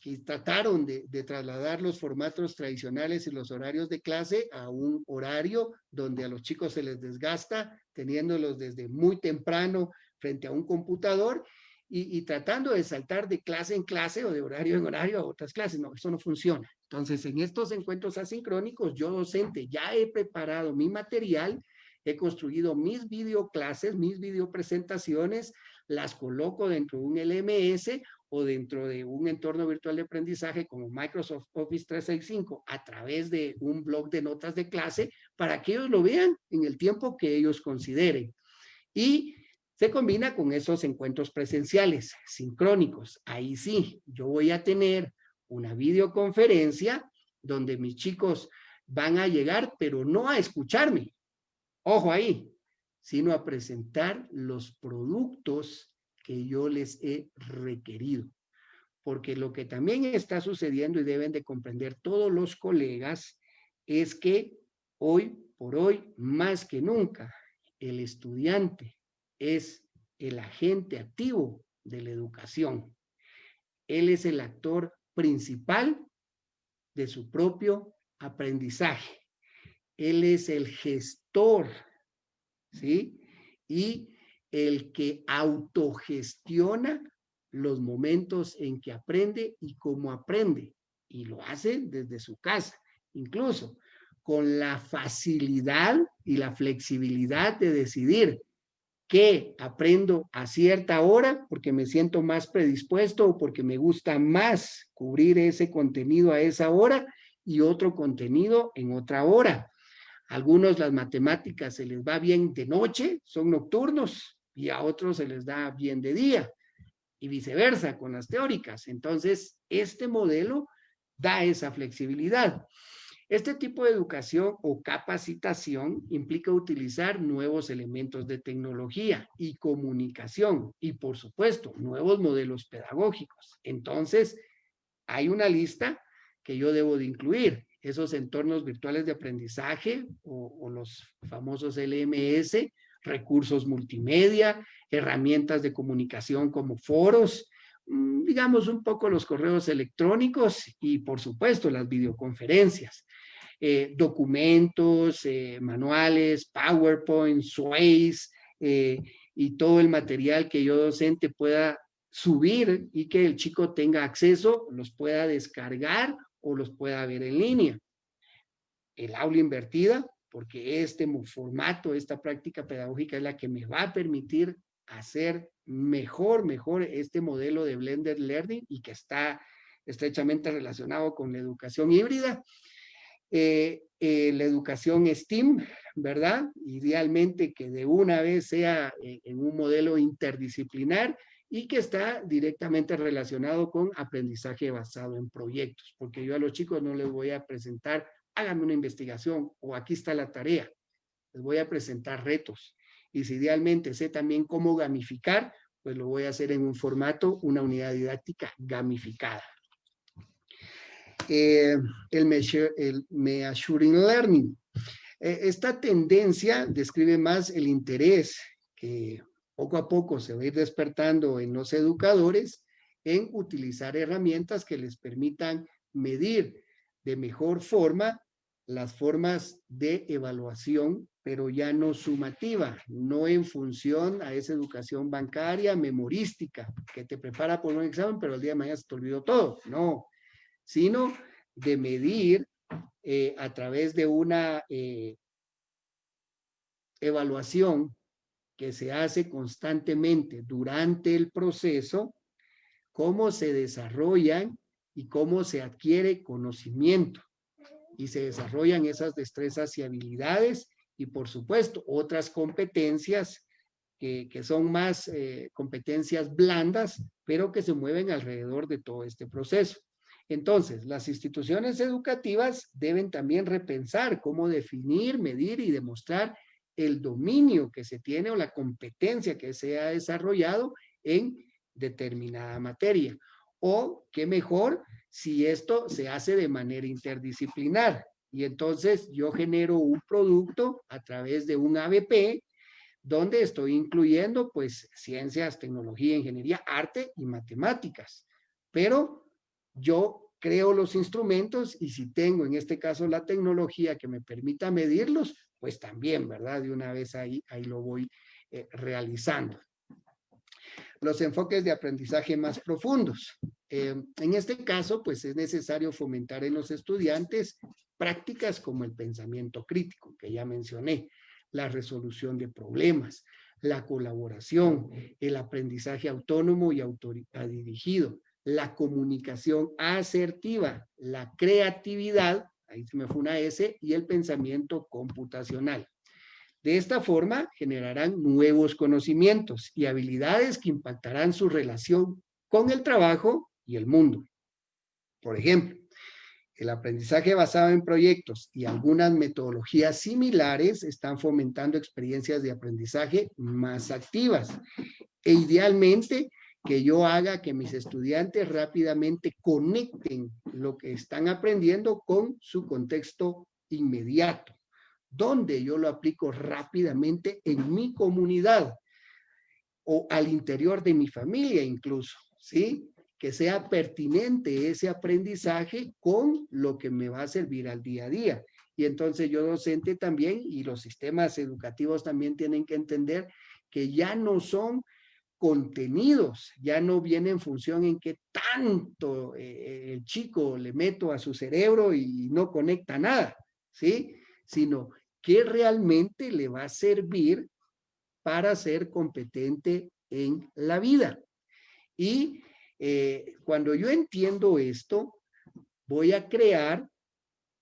que trataron de, trasladar los formatos tradicionales y los horarios de clase a un horario donde a los chicos se les desgasta, teniéndolos desde muy temprano frente a un computador y, y, tratando de saltar de clase en clase o de horario en horario a otras clases. No, eso no funciona. Entonces, en estos encuentros asincrónicos, yo docente ya he preparado mi material he construido mis videoclases, mis videopresentaciones, las coloco dentro de un LMS o dentro de un entorno virtual de aprendizaje como Microsoft Office 365 a través de un blog de notas de clase para que ellos lo vean en el tiempo que ellos consideren. Y se combina con esos encuentros presenciales, sincrónicos. Ahí sí, yo voy a tener una videoconferencia donde mis chicos van a llegar, pero no a escucharme, ojo ahí, sino a presentar los productos que yo les he requerido. Porque lo que también está sucediendo y deben de comprender todos los colegas es que hoy por hoy, más que nunca, el estudiante es el agente activo de la educación. Él es el actor principal de su propio aprendizaje. Él es el gestor, ¿sí? Y el que autogestiona los momentos en que aprende y cómo aprende. Y lo hace desde su casa, incluso con la facilidad y la flexibilidad de decidir qué aprendo a cierta hora porque me siento más predispuesto o porque me gusta más cubrir ese contenido a esa hora y otro contenido en otra hora algunos las matemáticas se les va bien de noche, son nocturnos, y a otros se les da bien de día, y viceversa con las teóricas. Entonces, este modelo da esa flexibilidad. Este tipo de educación o capacitación implica utilizar nuevos elementos de tecnología y comunicación y, por supuesto, nuevos modelos pedagógicos. Entonces, hay una lista que yo debo de incluir esos entornos virtuales de aprendizaje o, los famosos LMS, recursos multimedia, herramientas de comunicación como foros, mm, digamos un poco los correos electrónicos y por supuesto las videoconferencias, eh, documentos, eh, manuales, PowerPoint, Sways eh, y todo el material que yo docente pueda subir y que el chico tenga acceso, los pueda descargar o los pueda ver en línea. El aula invertida, porque este formato, esta práctica pedagógica es la que me va a permitir hacer mejor, mejor este modelo de blended learning y que está estrechamente relacionado con la educación híbrida. Eh, eh, la educación STEAM, ¿verdad? Idealmente que de una vez sea eh, en un modelo interdisciplinar y que está directamente relacionado con aprendizaje basado en proyectos, porque yo a los chicos no les voy a presentar, háganme una investigación o aquí está la tarea, les voy a presentar retos. Y si idealmente sé también cómo gamificar, pues lo voy a hacer en un formato, una unidad didáctica gamificada. Eh, el, measure, el Measuring Learning. Eh, esta tendencia describe más el interés que poco a poco se va a ir despertando en los educadores en utilizar herramientas que les permitan medir de mejor forma las formas de evaluación, pero ya no sumativa, no en función a esa educación bancaria memorística que te prepara por un examen, pero el día de mañana se te olvidó todo. No, sino de medir eh, a través de una eh, evaluación que se hace constantemente durante el proceso, cómo se desarrollan y cómo se adquiere conocimiento y se desarrollan esas destrezas y habilidades y por supuesto otras competencias que, son más eh, competencias blandas, pero que se mueven alrededor de todo este proceso. Entonces, las instituciones educativas deben también repensar cómo definir, medir y demostrar el dominio que se tiene o la competencia que se ha desarrollado en determinada materia. O qué mejor si esto se hace de manera interdisciplinar. Y entonces yo genero un producto a través de un ABP donde estoy incluyendo pues ciencias, tecnología, ingeniería, arte y matemáticas. Pero yo creo los instrumentos y si tengo en este caso la tecnología que me permita medirlos, pues también, ¿verdad? De una vez ahí, ahí lo voy eh, realizando los enfoques de aprendizaje más profundos. Eh, en este caso, pues es necesario fomentar en los estudiantes prácticas como el pensamiento crítico, que ya mencioné, la resolución de problemas, la colaboración, el aprendizaje autónomo y autodirigido, la comunicación asertiva, la creatividad, ahí se me fue una S, y el pensamiento computacional. De esta forma, generarán nuevos conocimientos y habilidades que impactarán su relación con el trabajo y el mundo. Por ejemplo, el aprendizaje basado en proyectos y algunas metodologías similares están fomentando experiencias de aprendizaje más activas. E idealmente, que yo haga que mis estudiantes rápidamente conecten lo que están aprendiendo con su contexto inmediato donde yo lo aplico rápidamente en mi comunidad o al interior de mi familia incluso, ¿sí? Que sea pertinente ese aprendizaje con lo que me va a servir al día a día. Y entonces yo docente también y los sistemas educativos también tienen que entender que ya no son contenidos, ya no viene en función en qué tanto eh, el chico le meto a su cerebro y no conecta nada, ¿sí? Sino que realmente le va a servir para ser competente en la vida. Y eh, cuando yo entiendo esto, voy a crear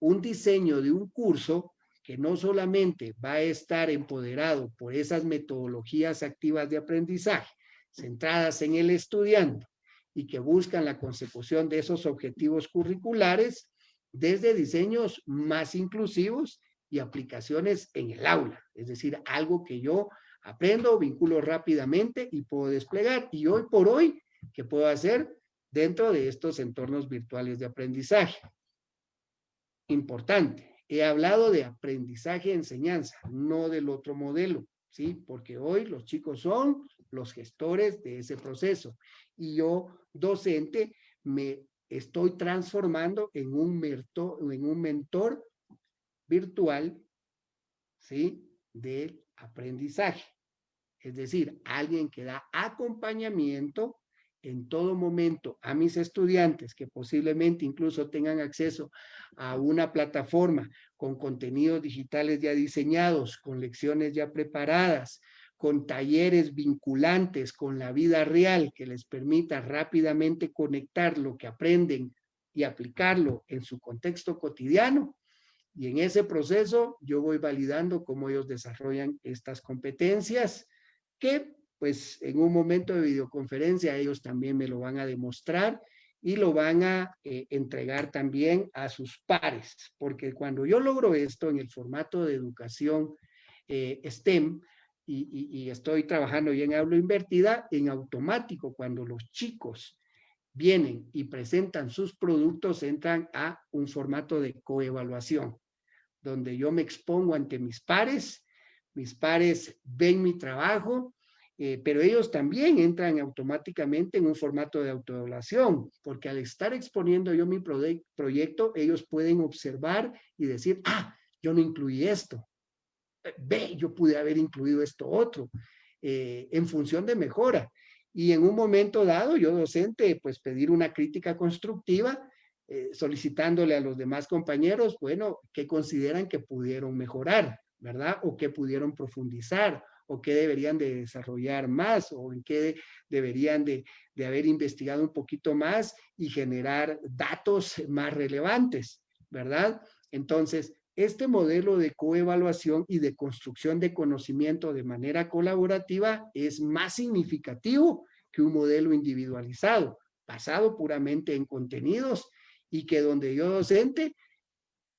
un diseño de un curso que no solamente va a estar empoderado por esas metodologías activas de aprendizaje centradas en el estudiante y que buscan la consecución de esos objetivos curriculares desde diseños más inclusivos y aplicaciones en el aula, es decir, algo que yo aprendo, vinculo rápidamente y puedo desplegar. Y hoy por hoy, ¿qué puedo hacer dentro de estos entornos virtuales de aprendizaje? Importante, he hablado de aprendizaje-enseñanza, no del otro modelo, ¿sí? Porque hoy los chicos son los gestores de ese proceso y yo, docente, me estoy transformando en un, mentor, en un mentor virtual, ¿sí? Del aprendizaje. Es decir, alguien que da acompañamiento en todo momento a mis estudiantes que posiblemente incluso tengan acceso a una plataforma con contenidos digitales ya diseñados, con lecciones ya preparadas, con talleres vinculantes con la vida real que les permita rápidamente conectar lo que aprenden y aplicarlo en su contexto cotidiano, y en ese proceso yo voy validando cómo ellos desarrollan estas competencias que pues en un momento de videoconferencia ellos también me lo van a demostrar y lo van a eh, entregar también a sus pares, porque cuando yo logro esto en el formato de educación eh, STEM y, estoy trabajando ya en aula invertida, en automático cuando los chicos vienen y presentan sus productos, entran a un formato de coevaluación donde yo me expongo ante mis pares, mis pares ven mi trabajo, eh, pero ellos también entran automáticamente en un formato de autoevaluación, porque al estar exponiendo yo mi proyecto, ellos pueden observar y decir, ah, yo no incluí esto, eh, ve, yo pude haber incluido esto otro, eh, en función de mejora. Y en un momento dado, yo docente, pues pedir una crítica constructiva, solicitándole a los demás compañeros, bueno, qué consideran que pudieron mejorar, ¿verdad? O qué pudieron profundizar, o qué deberían de desarrollar más o en qué deberían de, haber investigado un poquito más y generar datos más relevantes, ¿verdad? Entonces, este modelo de coevaluación y de construcción de conocimiento de manera colaborativa es más significativo que un modelo individualizado, basado puramente en contenidos y que donde yo docente,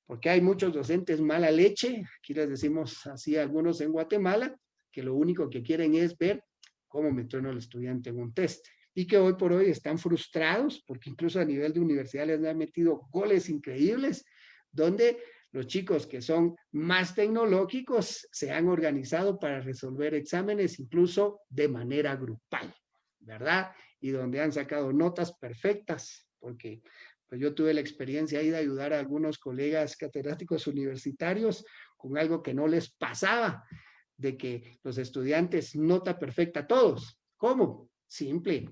porque hay muchos docentes mala leche, aquí les decimos así algunos en Guatemala, que lo único que quieren es ver cómo me trueno el estudiante en un test y que hoy por hoy están frustrados porque incluso a nivel de universidad les han metido goles increíbles donde los chicos que son más tecnológicos se han organizado para resolver exámenes incluso de manera grupal, ¿verdad? Y donde han sacado notas perfectas, porque yo tuve la experiencia ahí de ayudar a algunos colegas catedráticos universitarios con algo que no les pasaba de que los estudiantes nota perfecta todos. ¿Cómo? Simple.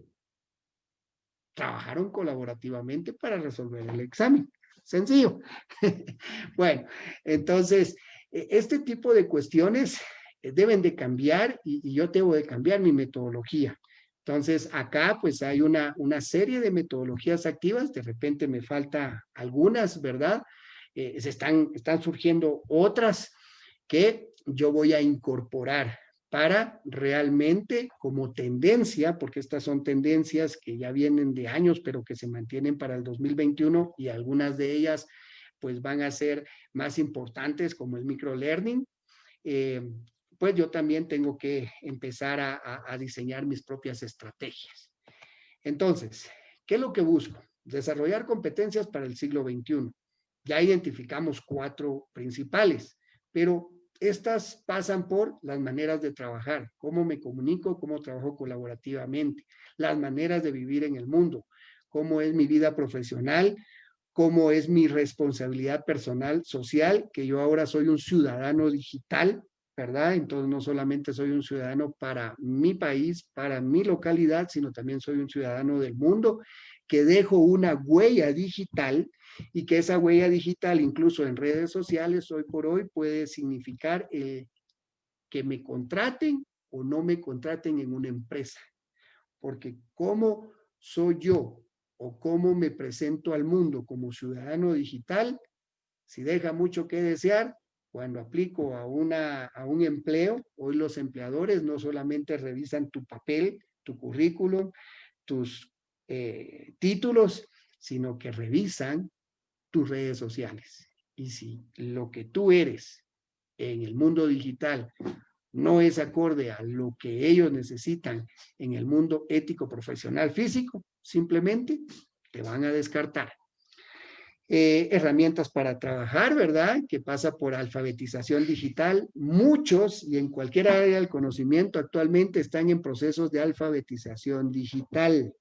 Trabajaron colaborativamente para resolver el examen. Sencillo. *laughs* bueno, entonces, e, este tipo de cuestiones eh, deben de cambiar y, yo tengo de cambiar mi metodología. Entonces, acá pues hay una, una serie de metodologías activas, de repente me falta algunas, ¿verdad? Eh, se están, están surgiendo otras que yo voy a incorporar para realmente como tendencia, porque estas son tendencias que ya vienen de años, pero que se mantienen para el 2021 y algunas de ellas pues van a ser más importantes como el microlearning, eh, pues yo también tengo que empezar a, diseñar mis propias estrategias. Entonces, ¿qué es lo que busco? Desarrollar competencias para el siglo XXI. Ya identificamos cuatro principales, pero estas pasan por las maneras de trabajar, cómo me comunico, cómo trabajo colaborativamente, las maneras de vivir en el mundo, cómo es mi vida profesional, cómo es mi responsabilidad personal, social, que yo ahora soy un ciudadano digital, ¿verdad? Entonces no solamente soy un ciudadano para mi país, para mi localidad, sino también soy un ciudadano del mundo, que dejo una huella digital y que esa huella digital, incluso en redes sociales, hoy por hoy puede significar que me contraten o no me contraten en una empresa. Porque cómo soy yo o cómo me presento al mundo como ciudadano digital, si deja mucho que desear, cuando aplico a, un empleo, hoy los empleadores no solamente revisan tu papel, tu currículum, tus eh, títulos, sino que revisan tus redes sociales. Y si lo que tú eres en el mundo digital no es acorde a lo que ellos necesitan en el mundo ético, profesional, físico, simplemente te van a descartar. Eh, herramientas para trabajar, ¿verdad? Que pasa por alfabetización digital. Muchos y en cualquier área del conocimiento actualmente están en procesos de alfabetización digital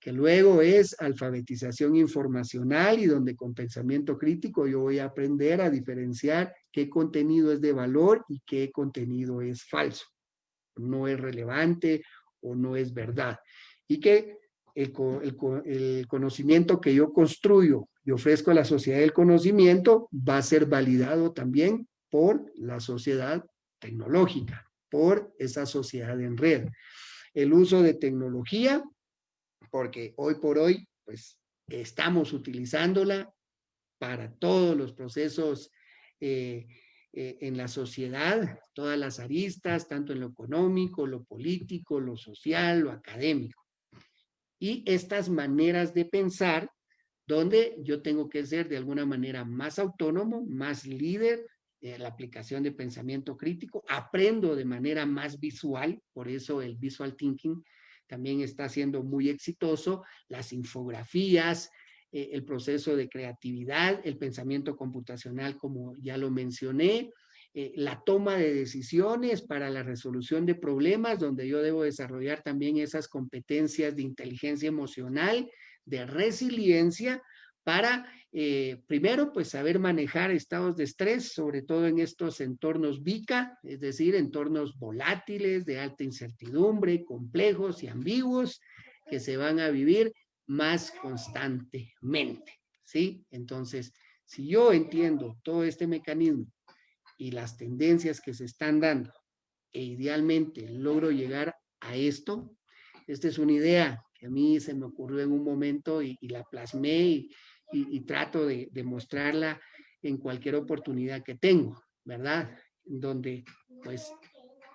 que luego es alfabetización informacional y donde con pensamiento crítico yo voy a aprender a diferenciar qué contenido es de valor y qué contenido es falso, no es relevante o no es verdad. Y que el, el conocimiento que yo construyo y ofrezco a la sociedad del conocimiento va a ser validado también por la sociedad tecnológica, por esa sociedad en red. El uso de tecnología porque hoy por hoy, pues, estamos utilizándola para todos los procesos eh, eh, en la sociedad, todas las aristas, tanto en lo económico, lo político, lo social, lo académico. Y estas maneras de pensar, donde yo tengo que ser de alguna manera más autónomo, más líder, en la aplicación de pensamiento crítico, aprendo de manera más visual, por eso el visual thinking también está siendo muy exitoso, las infografías, eh, el proceso de creatividad, el pensamiento computacional, como ya lo mencioné, eh, la toma de decisiones para la resolución de problemas, donde yo debo desarrollar también esas competencias de inteligencia emocional, de resiliencia, para eh, primero pues saber manejar estados de estrés, sobre todo en estos entornos VICA, es decir, entornos volátiles, de alta incertidumbre, complejos y ambiguos, que se van a vivir más constantemente, ¿sí? Entonces, si yo entiendo todo este mecanismo y las tendencias que se están dando, e idealmente logro llegar a esto, esta es una idea a mí se me ocurrió en un momento y, la plasmé y, trato de, de, mostrarla en cualquier oportunidad que tengo, ¿verdad? Donde, pues,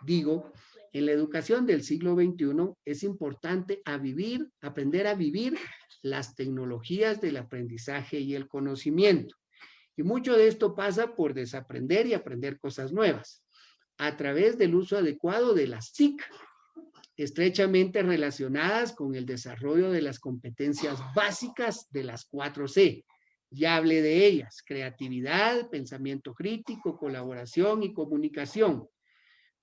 digo, en la educación del siglo XXI es importante a vivir, aprender a vivir las tecnologías del aprendizaje y el conocimiento. Y mucho de esto pasa por desaprender y aprender cosas nuevas a través del uso adecuado de las TIC, estrechamente relacionadas con el desarrollo de las competencias básicas de las 4C. Ya hablé de ellas, creatividad, pensamiento crítico, colaboración y comunicación,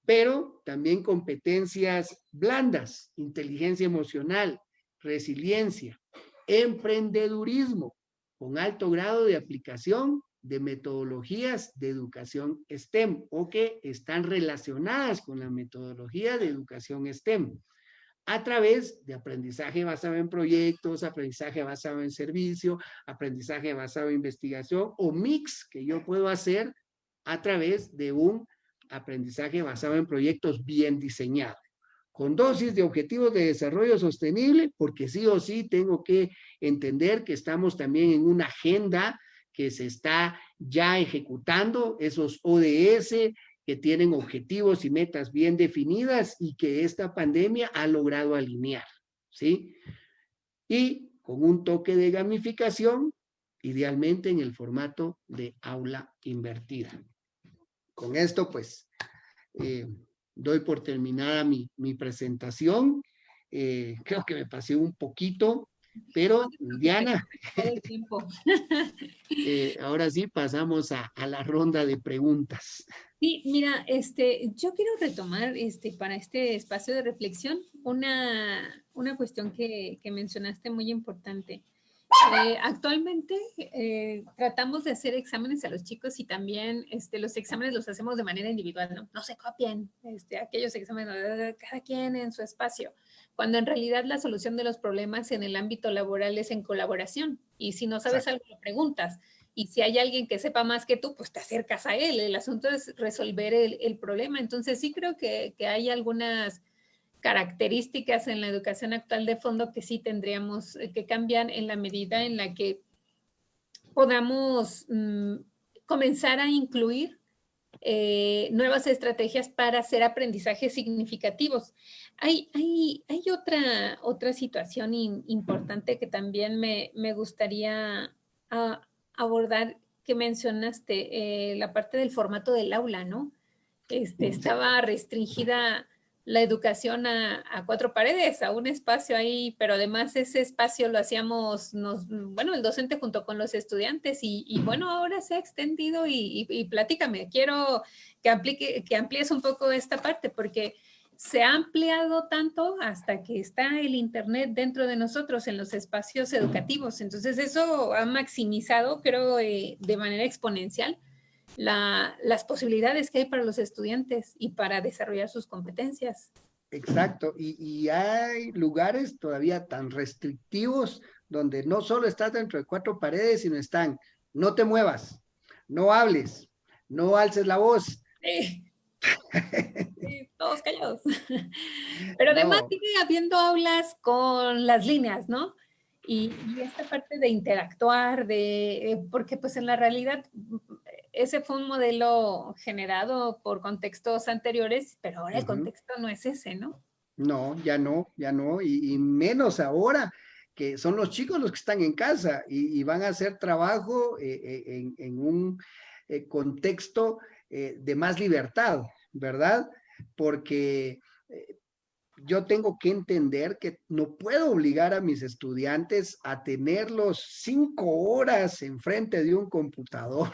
pero también competencias blandas, inteligencia emocional, resiliencia, emprendedurismo, con alto grado de aplicación de metodologías de educación STEM o que están relacionadas con la metodología de educación STEM a través de aprendizaje basado en proyectos, aprendizaje basado en servicio, aprendizaje basado en investigación o mix que yo puedo hacer a través de un aprendizaje basado en proyectos bien diseñados con dosis de objetivos de desarrollo sostenible, porque sí o sí tengo que entender que estamos también en una agenda que se está ya ejecutando, esos ODS que tienen objetivos y metas bien definidas y que esta pandemia ha logrado alinear, ¿sí? Y con un toque de gamificación, idealmente en el formato de aula invertida. Con esto, pues, eh, doy por terminada mi, presentación. Eh, creo que me pasé un poquito, pero Diana, *laughs* eh, ahora sí pasamos a, la ronda de preguntas. Sí, mira, este, yo quiero retomar este, para este espacio de reflexión una, una cuestión que, que mencionaste muy importante. Eh, actualmente eh, tratamos de hacer exámenes a los chicos y también este, los exámenes los hacemos de manera individual, ¿no? No se copien este, aquellos exámenes, cada quien en su espacio, cuando en realidad la solución de los problemas en el ámbito laboral es en colaboración. Y si no sabes algo, lo preguntas. Y si hay alguien que sepa más que tú, pues te acercas a él. El asunto es resolver el, el problema. Entonces sí creo que, que hay algunas características en la educación actual de fondo que sí tendríamos eh, que cambiar en la medida en la que podamos mm, comenzar a incluir eh, nuevas estrategias para hacer aprendizajes significativos. Hay, hay, hay otra, otra situación importante que también me, gustaría ah, abordar que mencionaste, eh, la parte del formato del aula, ¿no? Este, estaba restringida la educación a, cuatro paredes, a un espacio ahí, pero además ese espacio lo hacíamos, nos, bueno, el docente junto con los estudiantes y, bueno, ahora se ha extendido y, y, platícame, quiero que, que amplíes un poco esta parte porque se ha ampliado tanto hasta que está el internet dentro de nosotros en los espacios educativos, entonces eso ha maximizado, creo, eh, de manera exponencial las posibilidades que hay para los estudiantes y para desarrollar sus competencias. Exacto, y, hay lugares todavía tan restrictivos donde no solo estás dentro de cuatro paredes, sino están, no te muevas, no hables, no alces la voz. *laughs* Sí. todos callados. *laughs* Pero además sigue habiendo aulas con las líneas, ¿no? Y, y, esta parte de interactuar, de, eh, porque pues en la realidad ese fue un modelo generado por contextos anteriores, pero ahora el contexto no es ese, ¿no? No, ya no, ya no, y, menos ahora que son los chicos los que están en casa y, van a hacer trabajo eh, eh, en, un eh, contexto de más libertad, ¿verdad? Porque yo tengo que entender que no puedo obligar a mis estudiantes a tenerlos cinco horas enfrente de un computador.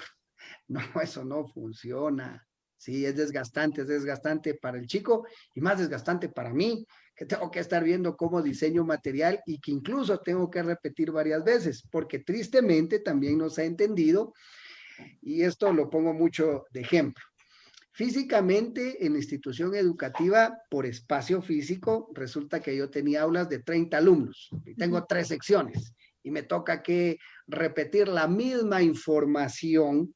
*laughs* No, eso no funciona. Sí, es desgastante, es desgastante para el chico y más desgastante para mí, que tengo que estar viendo cómo diseño material y que incluso tengo que repetir varias veces, porque tristemente también nos ha entendido, y esto lo pongo mucho de ejemplo. Físicamente, en la institución educativa, por espacio físico, resulta que yo tenía aulas de 30 alumnos y tengo tres secciones y me toca que repetir la misma información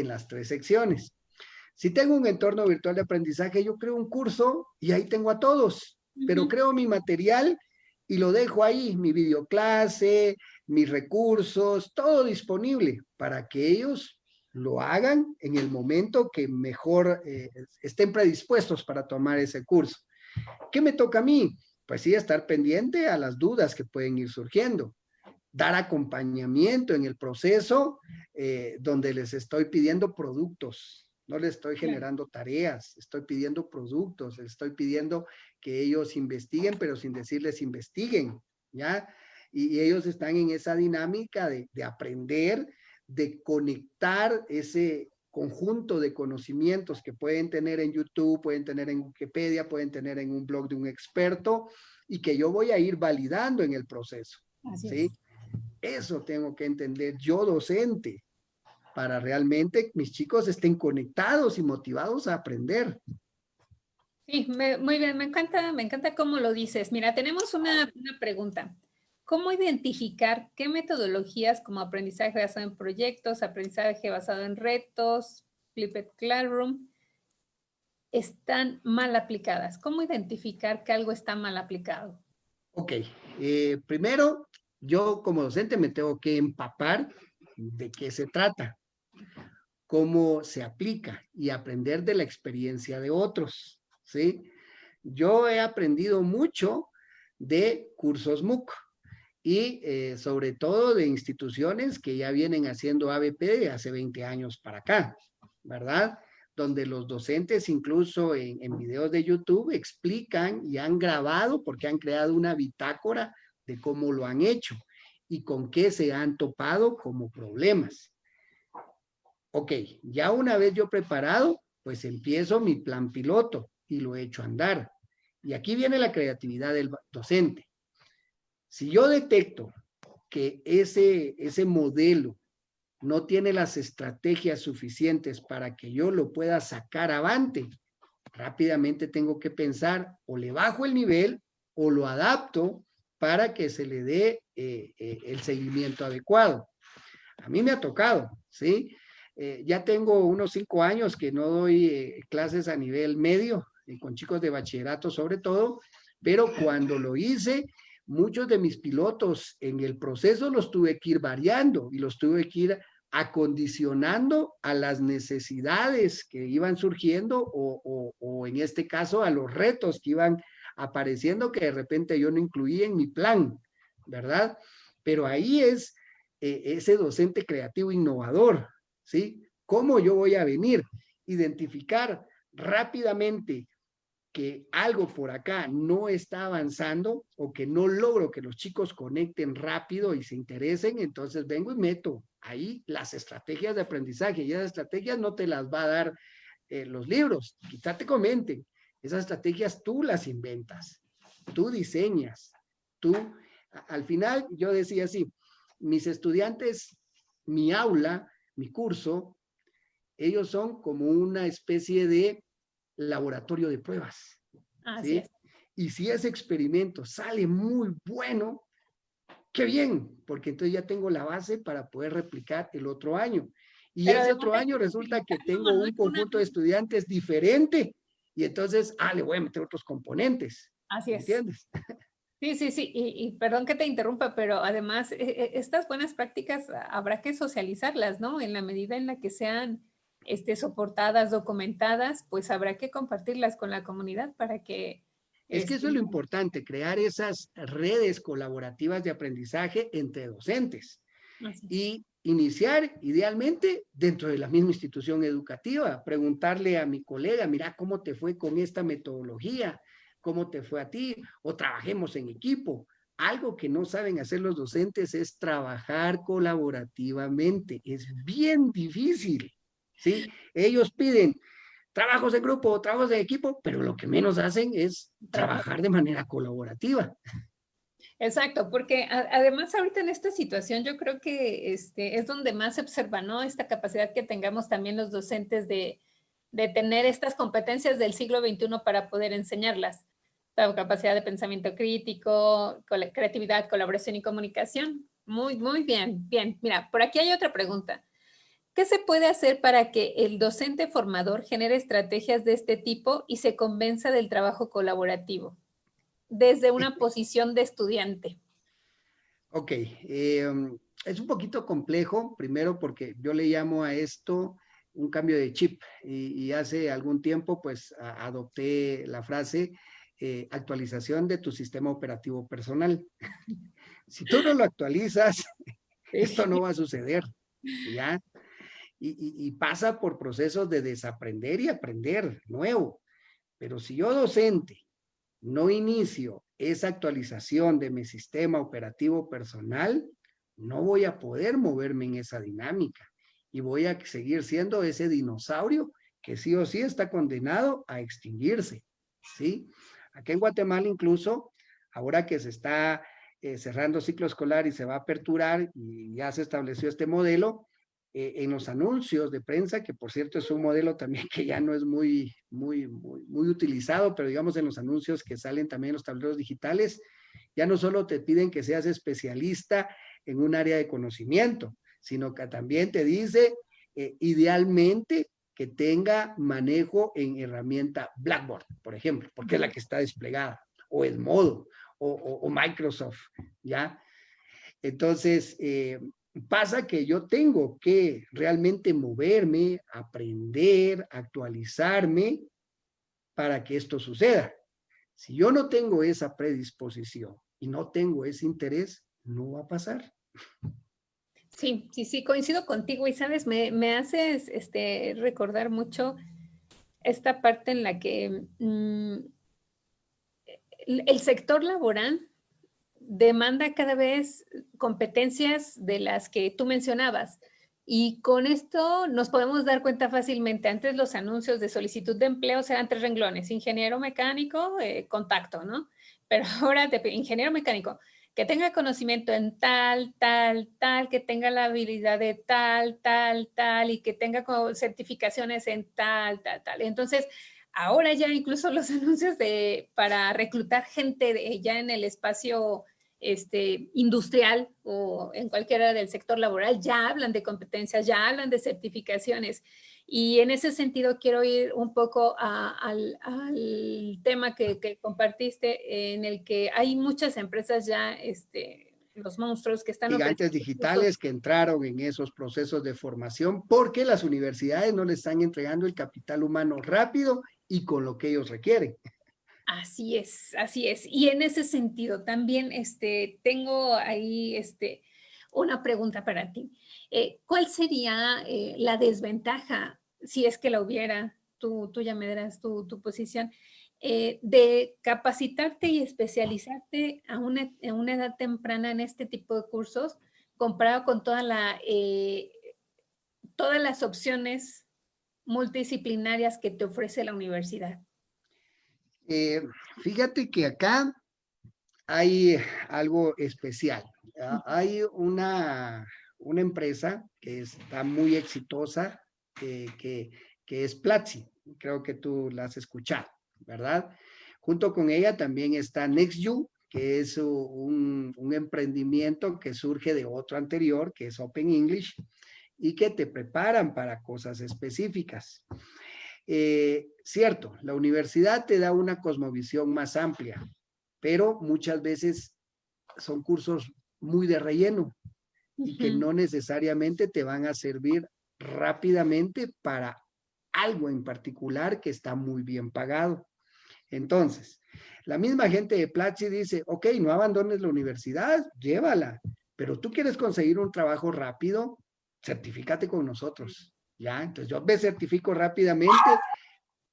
en las tres secciones. Si tengo un entorno virtual de aprendizaje, yo creo un curso y ahí tengo a todos, pero creo mi material y lo dejo ahí, mi videoclase, mis recursos, todo disponible para que ellos lo hagan en el momento que mejor eh, estén predispuestos para tomar ese curso. ¿Qué me toca a mí? Pues sí, estar pendiente a las dudas que pueden ir surgiendo, dar acompañamiento en el proceso eh, donde les estoy pidiendo productos, no les estoy generando tareas, estoy pidiendo productos, les estoy pidiendo que ellos investiguen, pero sin decirles investiguen, ¿ya? Y, ellos están en esa dinámica de, de aprender, de conectar ese conjunto de conocimientos que pueden tener en YouTube, pueden tener en Wikipedia, pueden tener en un blog de un experto y que yo voy a ir validando en el proceso. ¿sí? Eso tengo que entender yo docente para realmente mis chicos estén conectados y motivados a aprender. Sí, muy bien, me encanta, me encanta cómo lo dices. Mira, tenemos una, una pregunta. ¿Cómo identificar qué metodologías como aprendizaje basado en proyectos, aprendizaje basado en retos, Flipped Classroom, están mal aplicadas? ¿Cómo identificar que algo está mal aplicado? Ok, eh, primero yo como docente me tengo que empapar de qué se trata, cómo se aplica y aprender de la experiencia de otros, ¿sí? Yo he aprendido mucho de cursos MOOC, y eh, sobre todo de instituciones que ya vienen haciendo ABP de hace 20 años para acá, ¿verdad? Donde los docentes incluso en, en videos de YouTube explican y han grabado porque han creado una bitácora de cómo lo han hecho y con qué se han topado como problemas. Ok, ya una vez yo preparado, pues empiezo mi plan piloto y lo he hecho andar. Y aquí viene la creatividad del docente. Si yo detecto que ese, ese modelo no tiene las estrategias suficientes para que yo lo pueda sacar avante, rápidamente tengo que pensar o le bajo el nivel o lo adapto para que se le dé eh, eh, el seguimiento adecuado. A mí me ha tocado, ¿sí? Eh, ya tengo unos cinco años que no doy clases a nivel medio, con chicos de bachillerato sobre todo, pero cuando lo hice, muchos de mis pilotos en el proceso los tuve que ir variando y los tuve que ir acondicionando a las necesidades que iban surgiendo o, o, en este caso a los retos que iban apareciendo que de repente yo no incluía en mi plan, ¿verdad? Pero ahí es eh, ese docente creativo innovador, ¿sí? ¿Cómo yo voy a venir? Identificar rápidamente que algo por acá no está avanzando o que no logro que los chicos conecten rápido y se interesen, entonces vengo y meto ahí las estrategias de aprendizaje y esas estrategias no te las va a dar eh, los libros, quizá te comenten, esas estrategias tú las inventas, tú diseñas, tú, al final yo decía así, mis estudiantes, mi aula, mi curso, ellos son como una especie de laboratorio de pruebas. Así es. Y si ese experimento sale muy bueno, qué bien, porque entonces ya tengo la base para poder replicar el otro año. Y ese otro año resulta que *laughs* tengo un conjunto de estudiantes diferente y entonces, ah, le voy a meter otros componentes. Así es. ¿Entiendes? *laughs* Sí, sí, sí, y, perdón que te interrumpa, pero además e, e, estas buenas prácticas habrá que socializarlas, ¿no? En la medida en la que sean este, soportadas, documentadas, pues habrá que compartirlas con la comunidad para que... Es que eso es lo este, importante, crear esas redes colaborativas de aprendizaje entre docentes y iniciar idealmente dentro de la misma institución educativa, preguntarle a mi colega, mira cómo te fue con esta metodología, cómo te fue a ti, o trabajemos en equipo. Algo que no saben hacer los docentes es trabajar colaborativamente. Es bien difícil, ¿sí? Ellos piden trabajos en grupo, trabajos de equipo, pero lo que menos hacen es trabajar de manera colaborativa. Exacto, porque además ahorita en esta situación yo creo que este, es donde más se observa, ¿no? Esta capacidad que tengamos también los docentes de, de tener estas competencias del siglo XXI para poder enseñarlas. La capacidad de pensamiento crítico, creatividad, colaboración y comunicación. Muy, muy bien, bien. Mira, por aquí hay otra pregunta. ¿Qué se puede hacer para que el docente formador genere estrategias de este tipo y se convenza del trabajo colaborativo? Desde una posición de estudiante? Ok, em, es un poquito complejo, primero porque yo le llamo a esto un cambio de chip y, hace algún tiempo pues adopté la frase eh, actualización de tu sistema operativo personal. *laughs* si tú no lo actualizas, esto no va a suceder, ¿ya? y, pasa por procesos de desaprender y aprender nuevo. Pero si yo docente no inicio esa actualización de mi sistema operativo personal, no voy a poder moverme en esa dinámica y voy a seguir siendo ese dinosaurio que sí o sí está condenado a extinguirse, ¿sí? Aquí en Guatemala incluso, ahora que se está eh, cerrando ciclo escolar y se va a aperturar y ya se estableció este modelo, eh, en los anuncios de prensa, que por cierto es un modelo también que ya no es muy, muy, muy, utilizado, pero digamos en los anuncios que salen también en los tableros digitales, ya no solo te piden que seas especialista en un área de conocimiento, sino que también te dice eh, idealmente que tenga manejo en herramienta Blackboard, por ejemplo, porque es la que está desplegada, o el modo, o, o, Microsoft, ¿ya? Entonces, eh, Pasa que yo tengo que realmente moverme, aprender, actualizarme para que esto suceda. Si yo no tengo esa predisposición y no tengo ese interés, no va a pasar. Sí, sí, sí, coincido contigo y sabes, me, me haces este, recordar mucho esta parte en la que mm, el sector laboral demanda cada vez competencias de las que tú mencionabas. Y con esto nos podemos dar cuenta fácilmente. Antes los anuncios de solicitud de empleo eran tres renglones, ingeniero mecánico, eh, contacto, ¿no? Pero *laughs* ahora te ingeniero mecánico, que tenga conocimiento en tal, tal, tal, que tenga la habilidad de tal, tal, tal, y que tenga certificaciones en tal, tal, tal. Entonces, ahora ya incluso *laughs* los anuncios de, para reclutar gente de, ya en el espacio este, industrial o en cualquiera del sector laboral, ya hablan de competencias, ya hablan de certificaciones. Y en ese sentido quiero ir un poco al, tema que, compartiste, en el que hay muchas empresas ya, este, los monstruos que están... Gigantes digitales que entraron en esos procesos de formación porque las universidades no les están entregando el capital humano rápido y con lo que ellos requieren. Así es, así es. Y en ese sentido también este, tengo ahí este, una pregunta para ti. Eh, ¿Cuál sería eh, la desventaja, si es que la hubiera, tú, tú ya me darás tu, posición, eh, de capacitarte y especializarte a una, a una, edad temprana en este tipo de cursos comparado con toda la, todas las opciones multidisciplinarias que te ofrece la universidad? Eh, fíjate que acá hay algo especial. Hay una, una empresa que está muy exitosa, que, es Platzi. Creo que tú la has escuchado, ¿verdad? Junto con ella también está NextU, que es un, un, emprendimiento que surge de otro anterior, que es Open English, y que te preparan para cosas específicas. Eh, cierto, la universidad te da una cosmovisión más amplia, pero muchas veces son cursos muy de relleno y que no necesariamente te van a servir rápidamente para algo en particular que está muy bien pagado. Entonces, la misma gente de Platzi dice, ok, no abandones la universidad, llévala, pero tú quieres conseguir un trabajo rápido, certifícate con nosotros. ¿Ya? Entonces yo me certifico rápidamente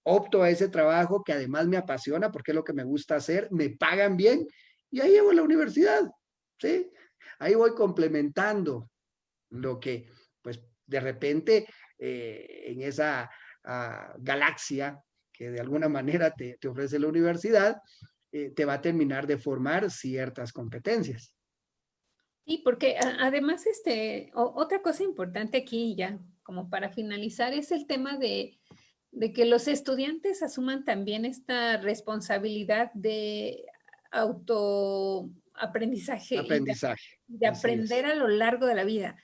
opto a ese trabajo que además me apasiona porque es lo que me gusta hacer, me pagan bien y ahí llevo a la universidad, ¿sí? Ahí voy complementando lo que, pues, de repente eh, en esa ah, galaxia que de alguna manera te, ofrece la universidad, eh, te va a terminar de formar ciertas competencias. Sí, porque además, este, otra cosa importante aquí ya, como para finalizar, es el tema de, que los estudiantes asuman también esta responsabilidad de autoaprendizaje. Aprendizaje. De, aprender a lo largo de la vida.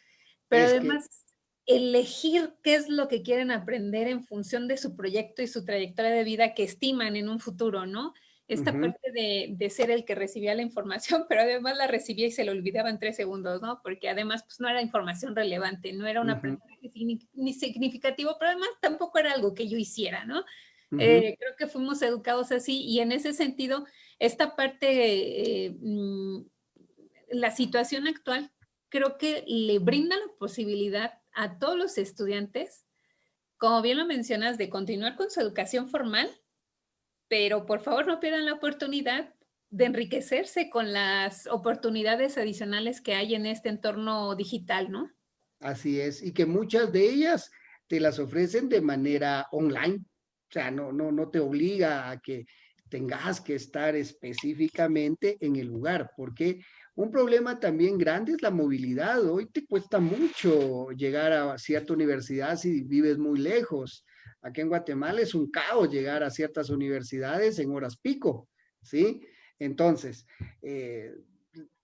Pero además, elegir qué es lo que quieren aprender en función de su proyecto y su trayectoria de vida que estiman en un futuro, ¿no? Esta parte de, ser el que recibía la información, *laughs* pero además la recibía y se lo olvidaba en tres segundos, ¿no? Porque además pues no era información relevante, no era un aprendizaje ni significativo, pero además tampoco era algo que yo hiciera, ¿no? Eh, creo que fuimos educados así y en ese sentido, esta parte, eh, mm, la situación actual creo que le brinda la posibilidad a todos los estudiantes, como bien lo mencionas, de continuar con su educación formal, pero por favor no pierdan la oportunidad de enriquecerse con las oportunidades adicionales que hay en este entorno digital, ¿no? Así es, y que muchas de ellas te las ofrecen de manera online, o sea, no, no, no te obliga a que tengas que estar específicamente en el lugar, porque un problema también grande es la movilidad. Hoy te cuesta mucho llegar a cierta universidad si vives muy lejos. Aquí en Guatemala es un caos llegar a ciertas universidades en horas pico, ¿sí? Entonces, eh,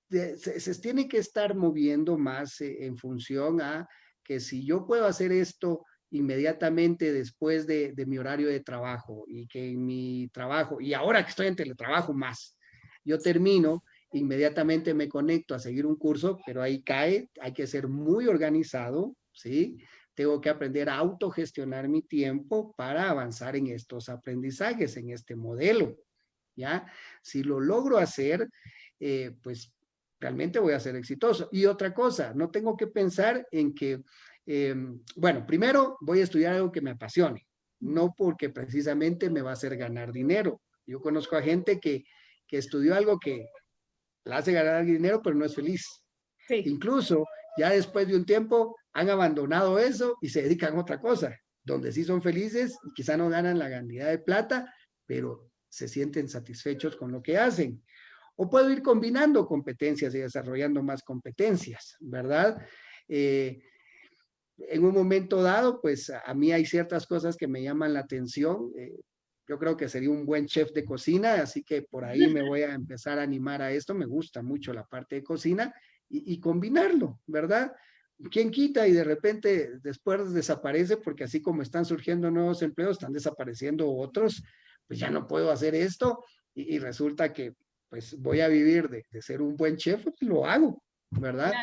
se, tiene que estar moviendo más eh, en función a que si yo puedo hacer esto inmediatamente después de, de, mi horario de trabajo y que en mi trabajo, y ahora que estoy en teletrabajo más, yo termino inmediatamente me conecto a seguir un curso, pero ahí cae, hay que ser muy organizado, ¿sí? Tengo que aprender a autogestionar mi tiempo para avanzar en estos aprendizajes, en este modelo, ¿ya? Si lo logro hacer, eh, pues realmente voy a ser exitoso. Y otra cosa, no tengo que pensar en que, em, bueno, primero voy a estudiar algo que me apasione, no porque precisamente me va a hacer ganar dinero. Yo conozco a gente que, que estudió algo que, la hace ganar dinero, pero no es feliz. Incluso ya después de un tiempo han abandonado eso y se dedican a otra cosa, donde sí son felices y quizá no ganan la cantidad de plata, pero se sienten satisfechos con lo que hacen. O puedo ir combinando competencias y desarrollando más competencias, ¿verdad? Eh, en un momento dado, pues a mí hay ciertas cosas que me llaman la atención. Eh, yo creo que sería un buen chef de cocina, así que por ahí me voy a empezar a animar a esto. Me gusta mucho la parte de cocina y, combinarlo, ¿verdad? ¿Quién quita y de repente después desaparece? Porque así como están surgiendo nuevos empleos, están desapareciendo otros. Pues ya no puedo hacer esto y, resulta que pues voy a vivir de, ser un buen chef, pues lo hago, ¿verdad?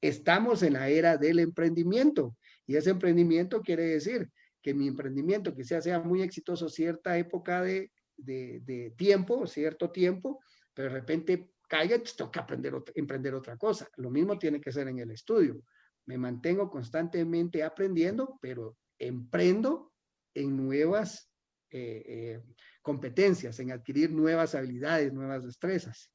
Estamos en la era del emprendimiento y ese emprendimiento quiere decir que mi emprendimiento quizás sea muy exitoso cierta época de, de, tiempo, cierto tiempo, pero de repente caiga, entonces tengo que aprender emprender otra cosa. Lo mismo tiene que ser en el estudio. Me mantengo constantemente aprendiendo, pero emprendo en nuevas eh, eh, competencias, en adquirir nuevas habilidades, nuevas destrezas.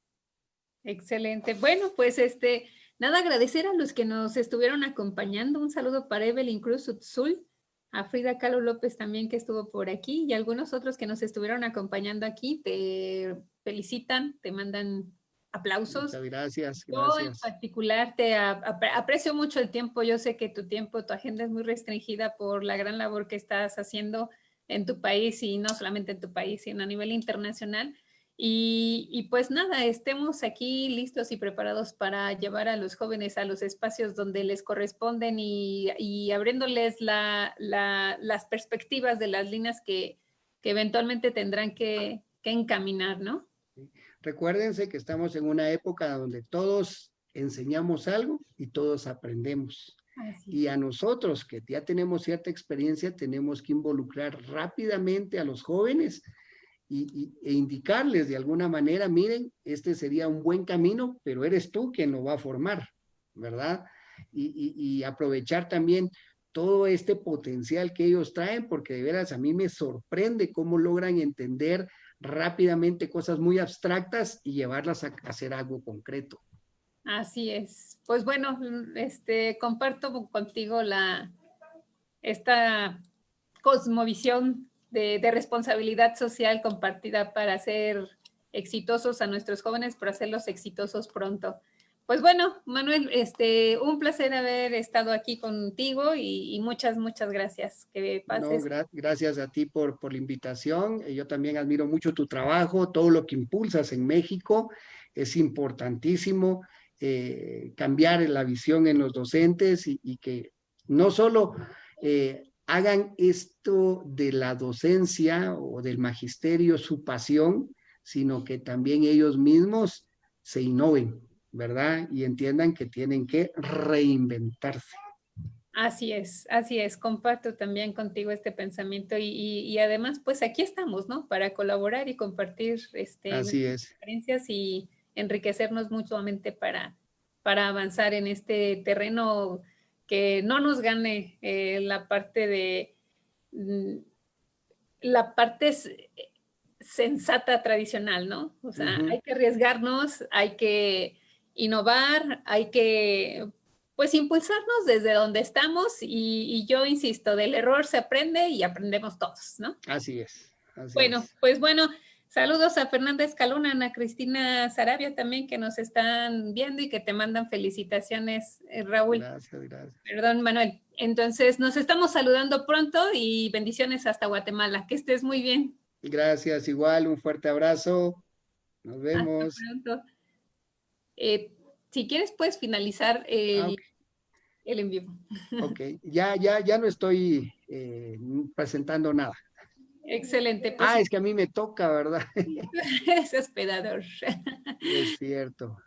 Excelente. Bueno, pues este, nada, agradecer a los que nos estuvieron acompañando. Un saludo para Evelyn Cruz Utzul, a Frida Kahlo López también que estuvo por aquí y algunos otros que nos estuvieron acompañando aquí te felicitan, te mandan aplausos. Muchas gracias, Yo en particular te aprecio mucho el tiempo. Yo sé que tu tiempo, tu agenda es muy restringida por la gran labor que estás haciendo en tu país y no solamente en tu país, sino a nivel internacional. Y, pues nada, estemos aquí listos y preparados para llevar a los jóvenes a los espacios donde les corresponden y, abriéndoles las perspectivas de las líneas que, eventualmente tendrán que, encaminar, ¿no? Recuérdense que estamos en una época donde todos enseñamos algo y todos aprendemos. Y a nosotros que ya tenemos cierta experiencia, tenemos que involucrar rápidamente a los jóvenes y, e indicarles de alguna manera, miren, este sería un buen camino, pero eres tú quien lo va a formar, ¿verdad? Y, aprovechar también todo este potencial que ellos traen, porque de veras a mí me sorprende cómo logran entender rápidamente cosas muy abstractas y llevarlas a hacer algo concreto. Así es. Pues bueno, este, comparto contigo la, esta cosmovisión de, de responsabilidad social compartida para hacer exitosos a nuestros jóvenes, para hacerlos exitosos pronto. Pues bueno, Manuel, este, un placer haber estado aquí contigo y, muchas, muchas gracias. Que pases. gracias a ti por, por la invitación. Yo también admiro mucho tu trabajo, todo lo que impulsas en México. Es importantísimo eh, cambiar la visión en los docentes y, que no solo eh, hagan esto de la docencia o del magisterio su pasión, sino que también ellos mismos se innoven, ¿verdad? Y entiendan que tienen que reinventarse. Así es, así es, comparto también contigo este pensamiento y, además pues aquí estamos, ¿no? Para colaborar y compartir este, así experiencias y enriquecernos mutuamente para, para avanzar en este terreno que no nos gane eh, la parte de mm, la parte sensata tradicional, ¿no? O sea, hay que arriesgarnos, hay que innovar, hay que, pues, impulsarnos desde donde estamos y, yo insisto, del error se aprende y aprendemos todos, ¿no? Así es. bueno, pues bueno, saludos a Fernanda Escalona, Ana Cristina Sarabia también que nos están viendo y que te mandan felicitaciones, eh, Raúl. Gracias, gracias. Perdón, Manuel. Entonces, nos estamos saludando pronto y bendiciones hasta Guatemala. Que estés muy bien. Gracias, igual, un fuerte abrazo. Nos vemos. Eh, si quieres, puedes finalizar el, ah, el en vivo. Ok, ya, ya, ya no estoy eh, presentando nada. Excelente. Pues ah, es que a mí me toca, ¿verdad? *laughs* es hospedador. Es cierto.